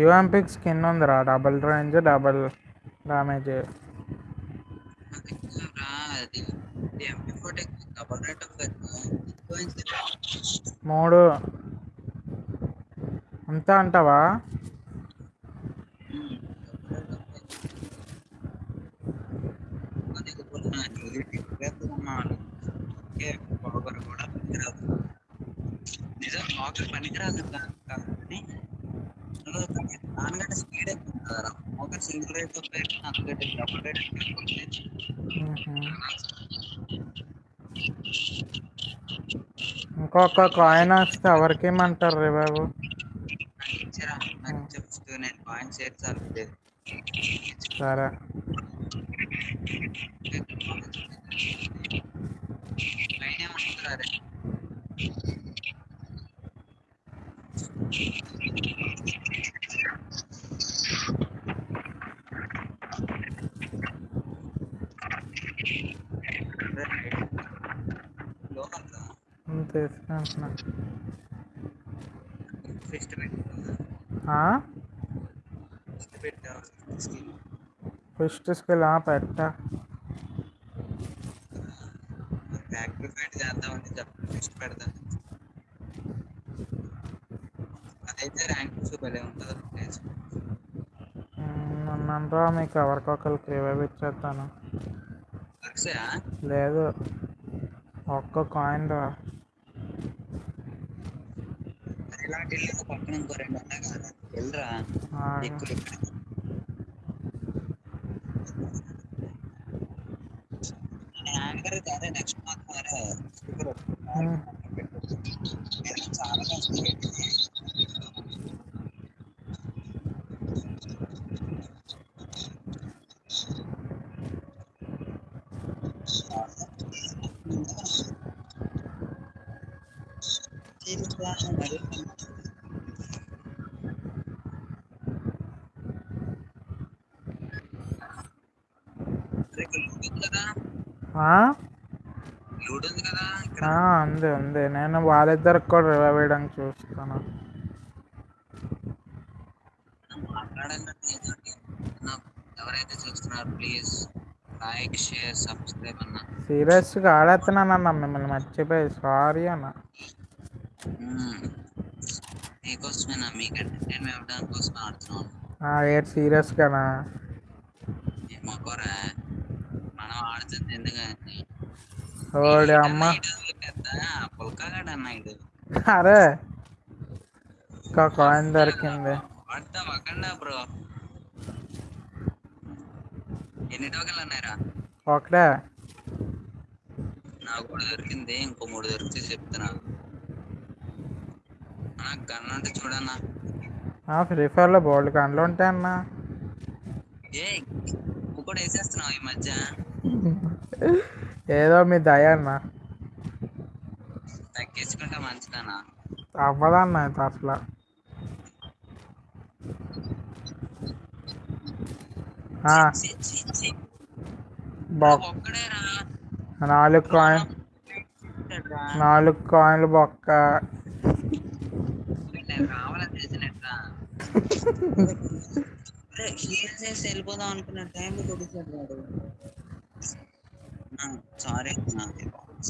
యుఎంపిక్ స్కిన్ ఉందిరా. డబుల్ రేంజ్ డబుల్ డామేజ్ మూడు అంతా అంటావా నిజం ఆకలి పనికిరాదు కా- కానీ దానికంటే స్పీడ్ ఎక్కువ ఉంటుందా ఆకలి సింగిల్ రేట్తో అందుకంటే డబుల్ రేట్ మ్మ్హ. ఇంకొక కాయిన్ వస్తే ఎవరికి ఇమ్మంటారు రే బాబు ఇచ్చారా నాకు చెప్తూ నేను పాయింట్స్ చేర్చాలి సరే లైన్ ఏమంటారా రే లోకల్ తీసుకుంటున్నా ఫిస్ట్ పెట్టు ఆ? ఫిస్ట్ పెట్టు స్కిల్ ఫస్ట్ స్కిల్ ఆ పెట్ట సాక్రిఫైడ్ చేద్దామని చెప్పి ఫిస్ట్ పెడతాను. అదైతే ర్యాంక్ భలే ఉంటుంది నన్నంటా మీకు ఎవరికొకరికి రివైవ్ ఇచ్చేస్తాను? లేదు. ఒక్క కాయిన్ రా. ఇలాంటి పక్కన ఇంకో రెండు ఉన్నాయి కదా వెళ్ళరా? ఎక్కువ ఇక్కడ యాంకర్ అదే నెక్స్ట్ మంత్ మరి స్పీకర్ ఉమ్. చాలా కష్టం కదా ఆ? లూడ్ ఉంది కదా ఇక్కడ ఆ, ఉంది ఉంది నేను వాళ్ళిద్దరికి కూడా రివైవ్ వేయడానికి చూస్తాను ఎవరైతే చూస్తున్నారు ప్లీజ్ లైక్ షేర్ సబ్స్క్రైబ్ అన్న. సీరియస్గా ఆడేస్తున్నానన్న మిమ్మల్ని మర్చిపోయి సారీ అన్న. మీకోసమేనా? మీకు ఎంటర్టైన్మెంట్ కోసం ఆడుతున్నాం. ఆ, ఏంటి సీరియస్గానా? ఏ మొక్కరా మనం ఆడుతుంది ఎందుకని? ఓడి అమ్మ. పుల్కాగాడు అన్న ఇడు అరే కాయిన్ దొరికింది. వాడతా వకండా బ్రో. ఎన్ని టోకెన్లు ఉన్నాయిరా? ఒకటే. నాకు కూడా దొరికింది ఇంకో మూడు దొరికితే చెప్తున్నా. నాకు గన్ అంటే చూడన్నా. ఫ్రీ ఫైర్లో బోల్డ్ గంటలు ఉంటాయి అన్న ఏ కూడా వేసేస్తున్నావు ఈ మధ్య? ఏదో మీ దయ అన్న తగ్గించుకుంటే మంచిదన్నా. అవ్వదన్న. బొక్క ఒక్కడేరా నాలుగు కాయిన్. నాలుగు కాయిన్లు బొక్క. వెళ్ళిపోదాం అనుకున్న టైంలో వాడు సారీ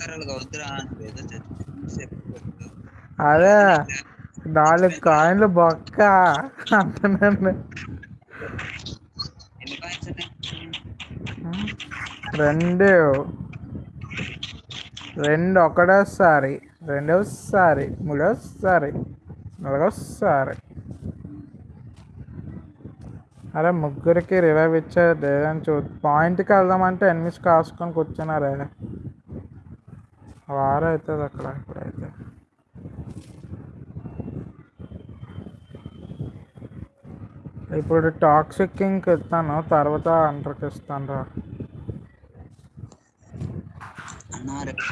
అలాగ వద్దురా ఏదో అదే నాలుగు కాయిన్లు బొక్క. అంటున్నాను. రెండు. రెండు ఒకటోసారి రెండోసారి మూడోసారి నాలుగోసారి. అరే ముగ్గురికి రివైవ్ ఇచ్చేది లేదని చూ పాయింట్కి వెళ్దామంటే ఎనిమిస్ కాసుకొని కూర్చున్నారే. వార అవుతుంది అక్కడ ఇప్పుడైతే. ఇప్పుడు టాక్సిక్ కింగ్కి ఇస్తాను తర్వాత అంటర్కి ఇస్తాను రా. అన్నా రేపు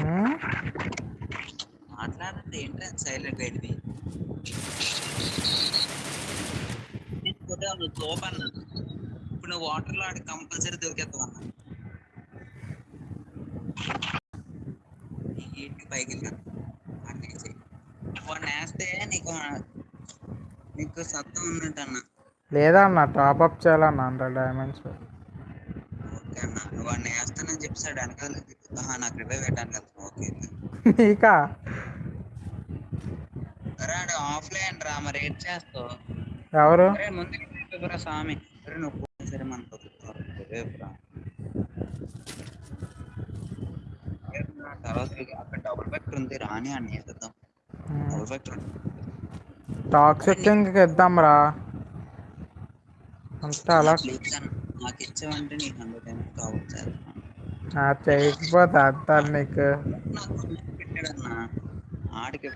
ఉమ్, తోపు అన్న ఇప్పుడు నువ్వు వాటర్లో ఆడి కంపల్సరీ దొరికేస్తావు అన్న. ఇంటి పైకి వెళ్ళాను అన్నీ వేస్తే నీకు నీకు సత్తం ఉన్నట్టు అన్న. లేదన్న టాప్అప్ చేయాలన్న హండ్రెడ్ డైమండ్స్ ఓకే అన్న. నువ్వు వాడిని వేస్తానని చెప్పాడు వెనకాల నాకు రివైవ్ పెట్టాను కదా. ఓకే నీకా? రాడు ఆఫ్లైన్ రా మరి ఏం చేస్తావు? ఎవరు? ముందు రివైవ్ స్వామి. నువ్వు సరే మన తర్వాత అక్కడ డబుల్ ఫ్యాక్టర్ ఉంది. రాని అని వేద్దాం డబుల్ ఫ్యాక్టర్ టాక్సిక్ ఇద్దాం రా అంతే అలా నాకు ఇచ్చావంటే నీకు హండ్రెడ్ టైమ్స్ కావచ్చు చేయకపోతే అంతా నీకు. ఆడికి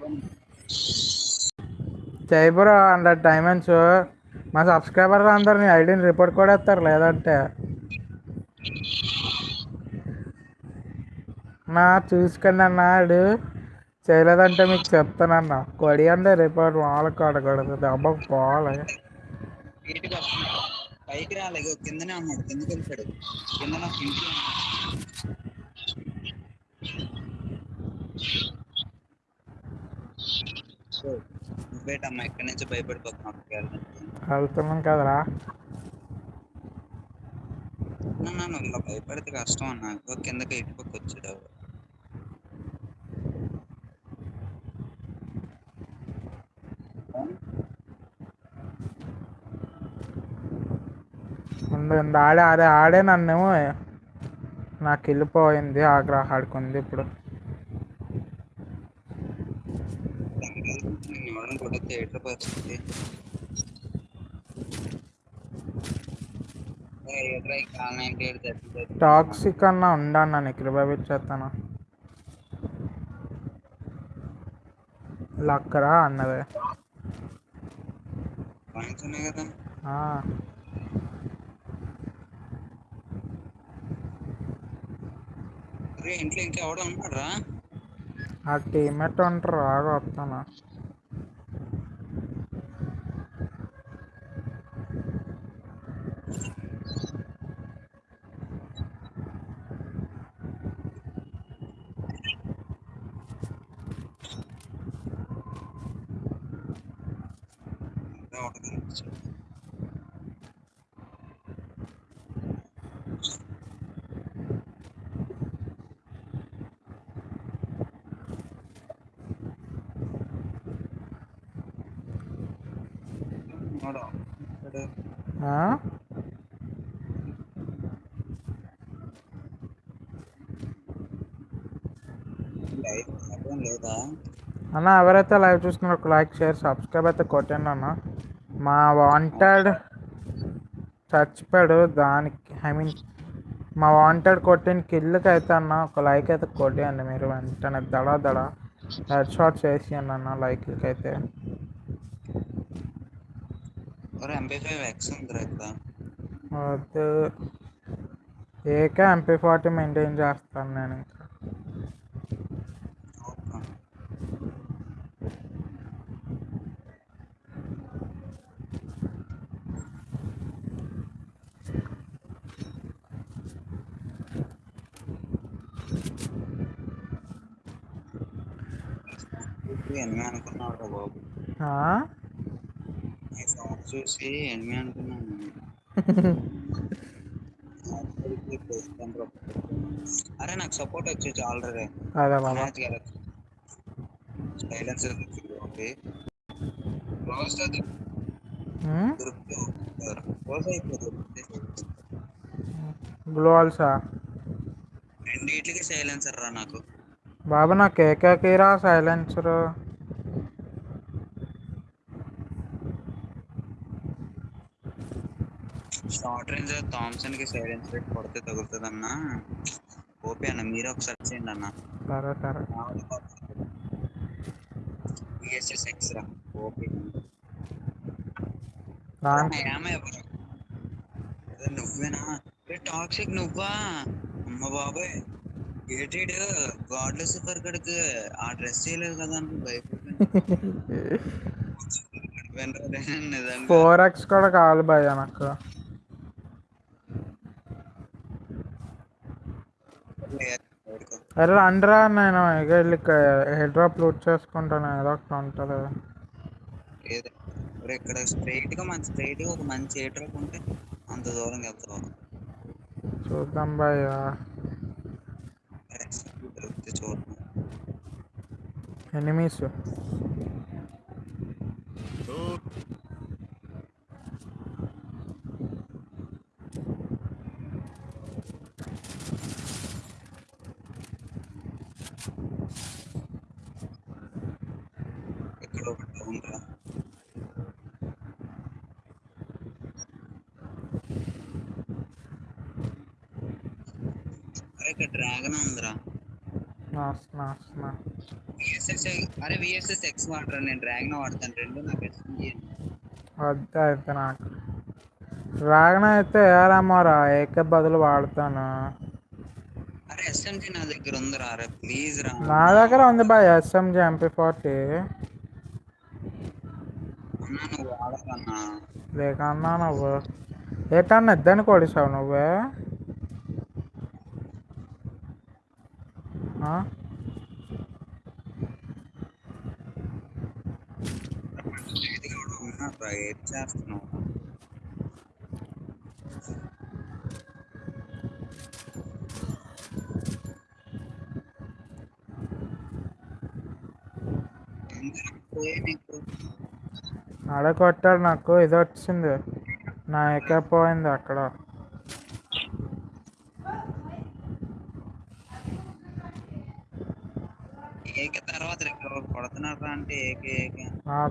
చేయబురా హండ్రెడ్ డైమండ్స్ మా సబ్స్క్రైబర్ అందరు నీ ఐడిని రిపోర్ట్ కూడా ఇస్తారు లేదంటే. నా చూసుకుని అన్నాడు చేయలేదంటే మీకు చెప్తానన్న. కొడి అంటే రిపోర్ట్ వాళ్ళకి కొడకూడదు దెబ్బకు పోవాలి. పైకి రాలేదు కిందనే అన్నాడు కిందకి వెళ్ళిపోయాడు. కింద నాకు నువ్వేటమ్మా ఇక్కడి నుంచి వెళ్ళడానికి. వెళ్తున్నాం కదరా. నువ్వు భయపడితే కష్టం అన్న. కిందకి ముందు ముందు ఆడే అదే ఆడే నన్నేమో. నాకు వెళ్ళిపోయింది ఆగ్రహ ఆడుకుంది ఇప్పుడు నేను ఇవ్వడం కూడా థియేటర్ పరిస్థితి ఏ, ఎదురా ఈ కాలనీ ఏంటి ఏడు దెబ్బలు తగిలినాయి. టాక్సిక్ అన్నా ఉండన్నా నీకు రివైవ్ ఇచ్చేస్తాను. లక్కరా అన్నదే. కదా. ఇంట్లో ఇంకా ఎవడో ఉన్నాడు రా ఆ టీమేట్ ఉంటారు రాగా వస్తాను ఎవడో కనిపించాడు. ఉన్నాడా? ఇక్కడ ఆ? లైవ్ అర్థం లేదా అన్న ఎవరైతే లైవ్ చూస్తున్నారో ఒక లైక్ షేర్ సబ్స్క్రైబ్ అయితే కొట్టండి అన్న. మా వాంటెడ్ చచ్చిపోయాడు దానికి ఐ మీన్ మా వాంటెడ్ కొట్టిన కిల్లుకి అయితే అన్న ఒక లైక్ అయితే కొట్టేయండి మీరు. వెంటనే దడ దడ హెడ్ షాట్ చేసి అన్న లైక్లకి అయితే. వద్దు. ఏకే ఎంపీ ఫార్టీ మెయింటైన్ చేస్తాను నేను ఇంకా ఓకే. చూసి రా బాబు. సౌండ్ ఎనిమిది అనుకున్నాను అరే నాకు సపోర్ట్ వచ్చేసి ఆల్రెడీ మ్యాచ్ గెలచ్చు ఓకే అయిపోతుంది ఆల్సా రెండింటికి సైలెన్సర్ రా నాకు. బాబు నాకు ఏకేకిరా సైలెన్సర్. షార్ట్ రేంజ్ థామ్సన్కి సైలెన్సర్ కొడితే తగులుతుంది అన్న ఓపీ అన్న మీరు ఒకసారి చేయండి అన్న. సరే సరే. బిఎస్ఎస్ ఎక్స్ రా ఓపీ ఎవరు? నువ్వేనా? టాక్సిక్ నువ్వా? అమ్మ బాబాయ్. ఏటీడు గాడ్లో సూపర్ కడుకు ఆ డ్రెస్ చేయలేదు కదా అని నిజంగా ఫోర్ ఎక్స్ కూడా కావాలి భయ్య నాకు. అరే రండిరా నేను ఇక వెళ్ళి హెడ్ డ్రాప్ లూట్ చేసుకుంటాను. ఏదో ఒకటి ఉంటుంది. ఇక్కడ స్ట్రైట్గా మన స్ట్రైట్గా ఒక మంచి ఏటర్ ఉంటే అంత దూరం వెళ్తాం చూద్దాం భయ్య. దొరికితే ఇక్కడ డ్రాగన్ ఉందిరా. వస్తున్నా వస్తున్నా విఎస్ఎస్ అరే విఎస్ఎస్ ఎక్స్ వాడరా నేను డ్రాగన్ వాడతాను. రెండు నాకు వద్దు అయితే నాకు. డ్రాగన్ అయితే ఏరామోరా ఏకే బదులు వాడతాను. అరే ఎస్ఎంజీ నా దగ్గర ఉందిరా అరే ప్లీజ్ రా. నా దగ్గర ఉంది బాయ్ ఎస్ఎంజి ఎంపీ ఫార్టీ నువ్వు వాడకన్నా. లేకన్నా నువ్వు. ఏ కన్నా ఇద్దని కొడిసావు నువ్వే ఆ? ఉన్నారా ఏం చేస్తున్నావు కొట్టాడు నాకు ఇది వచ్చింది. నా ఎక్క పోయింది అక్కడ ఏకే తర్వాత ఇక్కడ కొడుతున్నారా అంటే ఏకే ఏకే ఆ,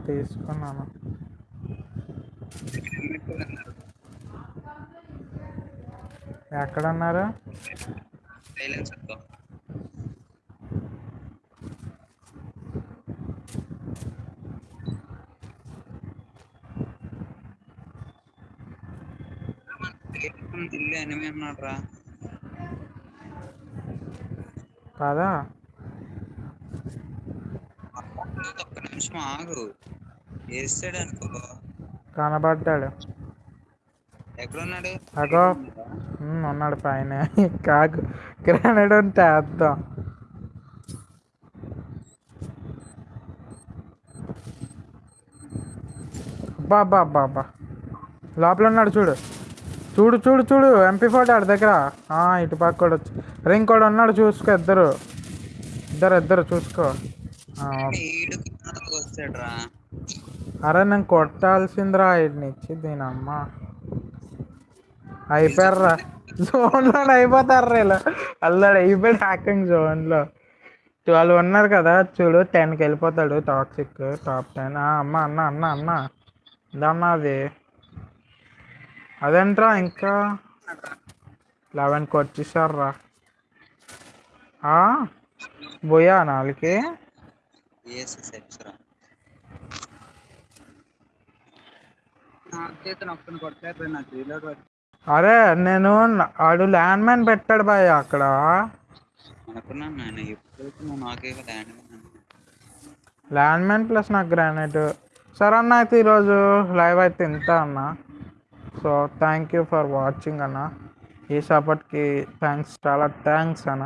తీసుకున్నాను. ఎక్కడన్నారు? ఇల్లు ఎనిమి అన్నాడు రా కాదా ఒక్క నిమిషం ఆగు వేస్తాడు అనుకో కనబడ్డాడు. ఎక్కడున్నాడు? అగో. ఉన్నాడు పైన. కాకు. గ్రానైడ్ ఉంటే అబ్బా అబ్బా అబ్బా అబ్బా. లోపల ఉన్నాడు చూడు చూడు చూడు. చూడు ఎంపీ ఫోటో ఆడి దగ్గర. ఆ, ఇటు పక్క కూడా వచ్చి. రే ఇంకోటి ఉన్నాడు చూసుకో ఇద్దరు. ఇద్దరు ఇద్దరు చూసుకో. అరే నేను కొట్టాల్సిందిరా ఇచ్చి దీని అమ్మ అయిపోయారా జోన్లో అయిపోతారు ఇలా అల్లాడు అయిపోయాడు హ్యాకింగ్ జోన్లో ట్వెల్వ్ ఉన్నారు కదా చూడు టెన్కి వెళ్ళిపోతాడు టాక్సిక్ టాప్ టెన్ అమ్మ అన్న అన్న అన్న. ఇదన్నా అది. అదేంట్రా ఇంకా? లెవెన్కి వచ్చేసారా పోయా నాలుగుకి ఏఎస్ఎస్ ఎక్స్ రా నాకు చేత నొక్కని కొట్టారు నాకు రీలోడ్ అరే నేను ఆడు ల్యాండ్ మ్యాన్ పెట్టాడు బాయ్ అక్కడ. ల్యాండ్ మ్యాన్ ప్లస్ నాకు గ్రానైట్. సరే అన్న అయితే ఈరోజు లైవ్ అయితే ఇంత అన్న. So thank you for watching అన్న. ఈ సపోర్ట్కి థ్యాంక్స్ చాలా థ్యాంక్స్ అన్న.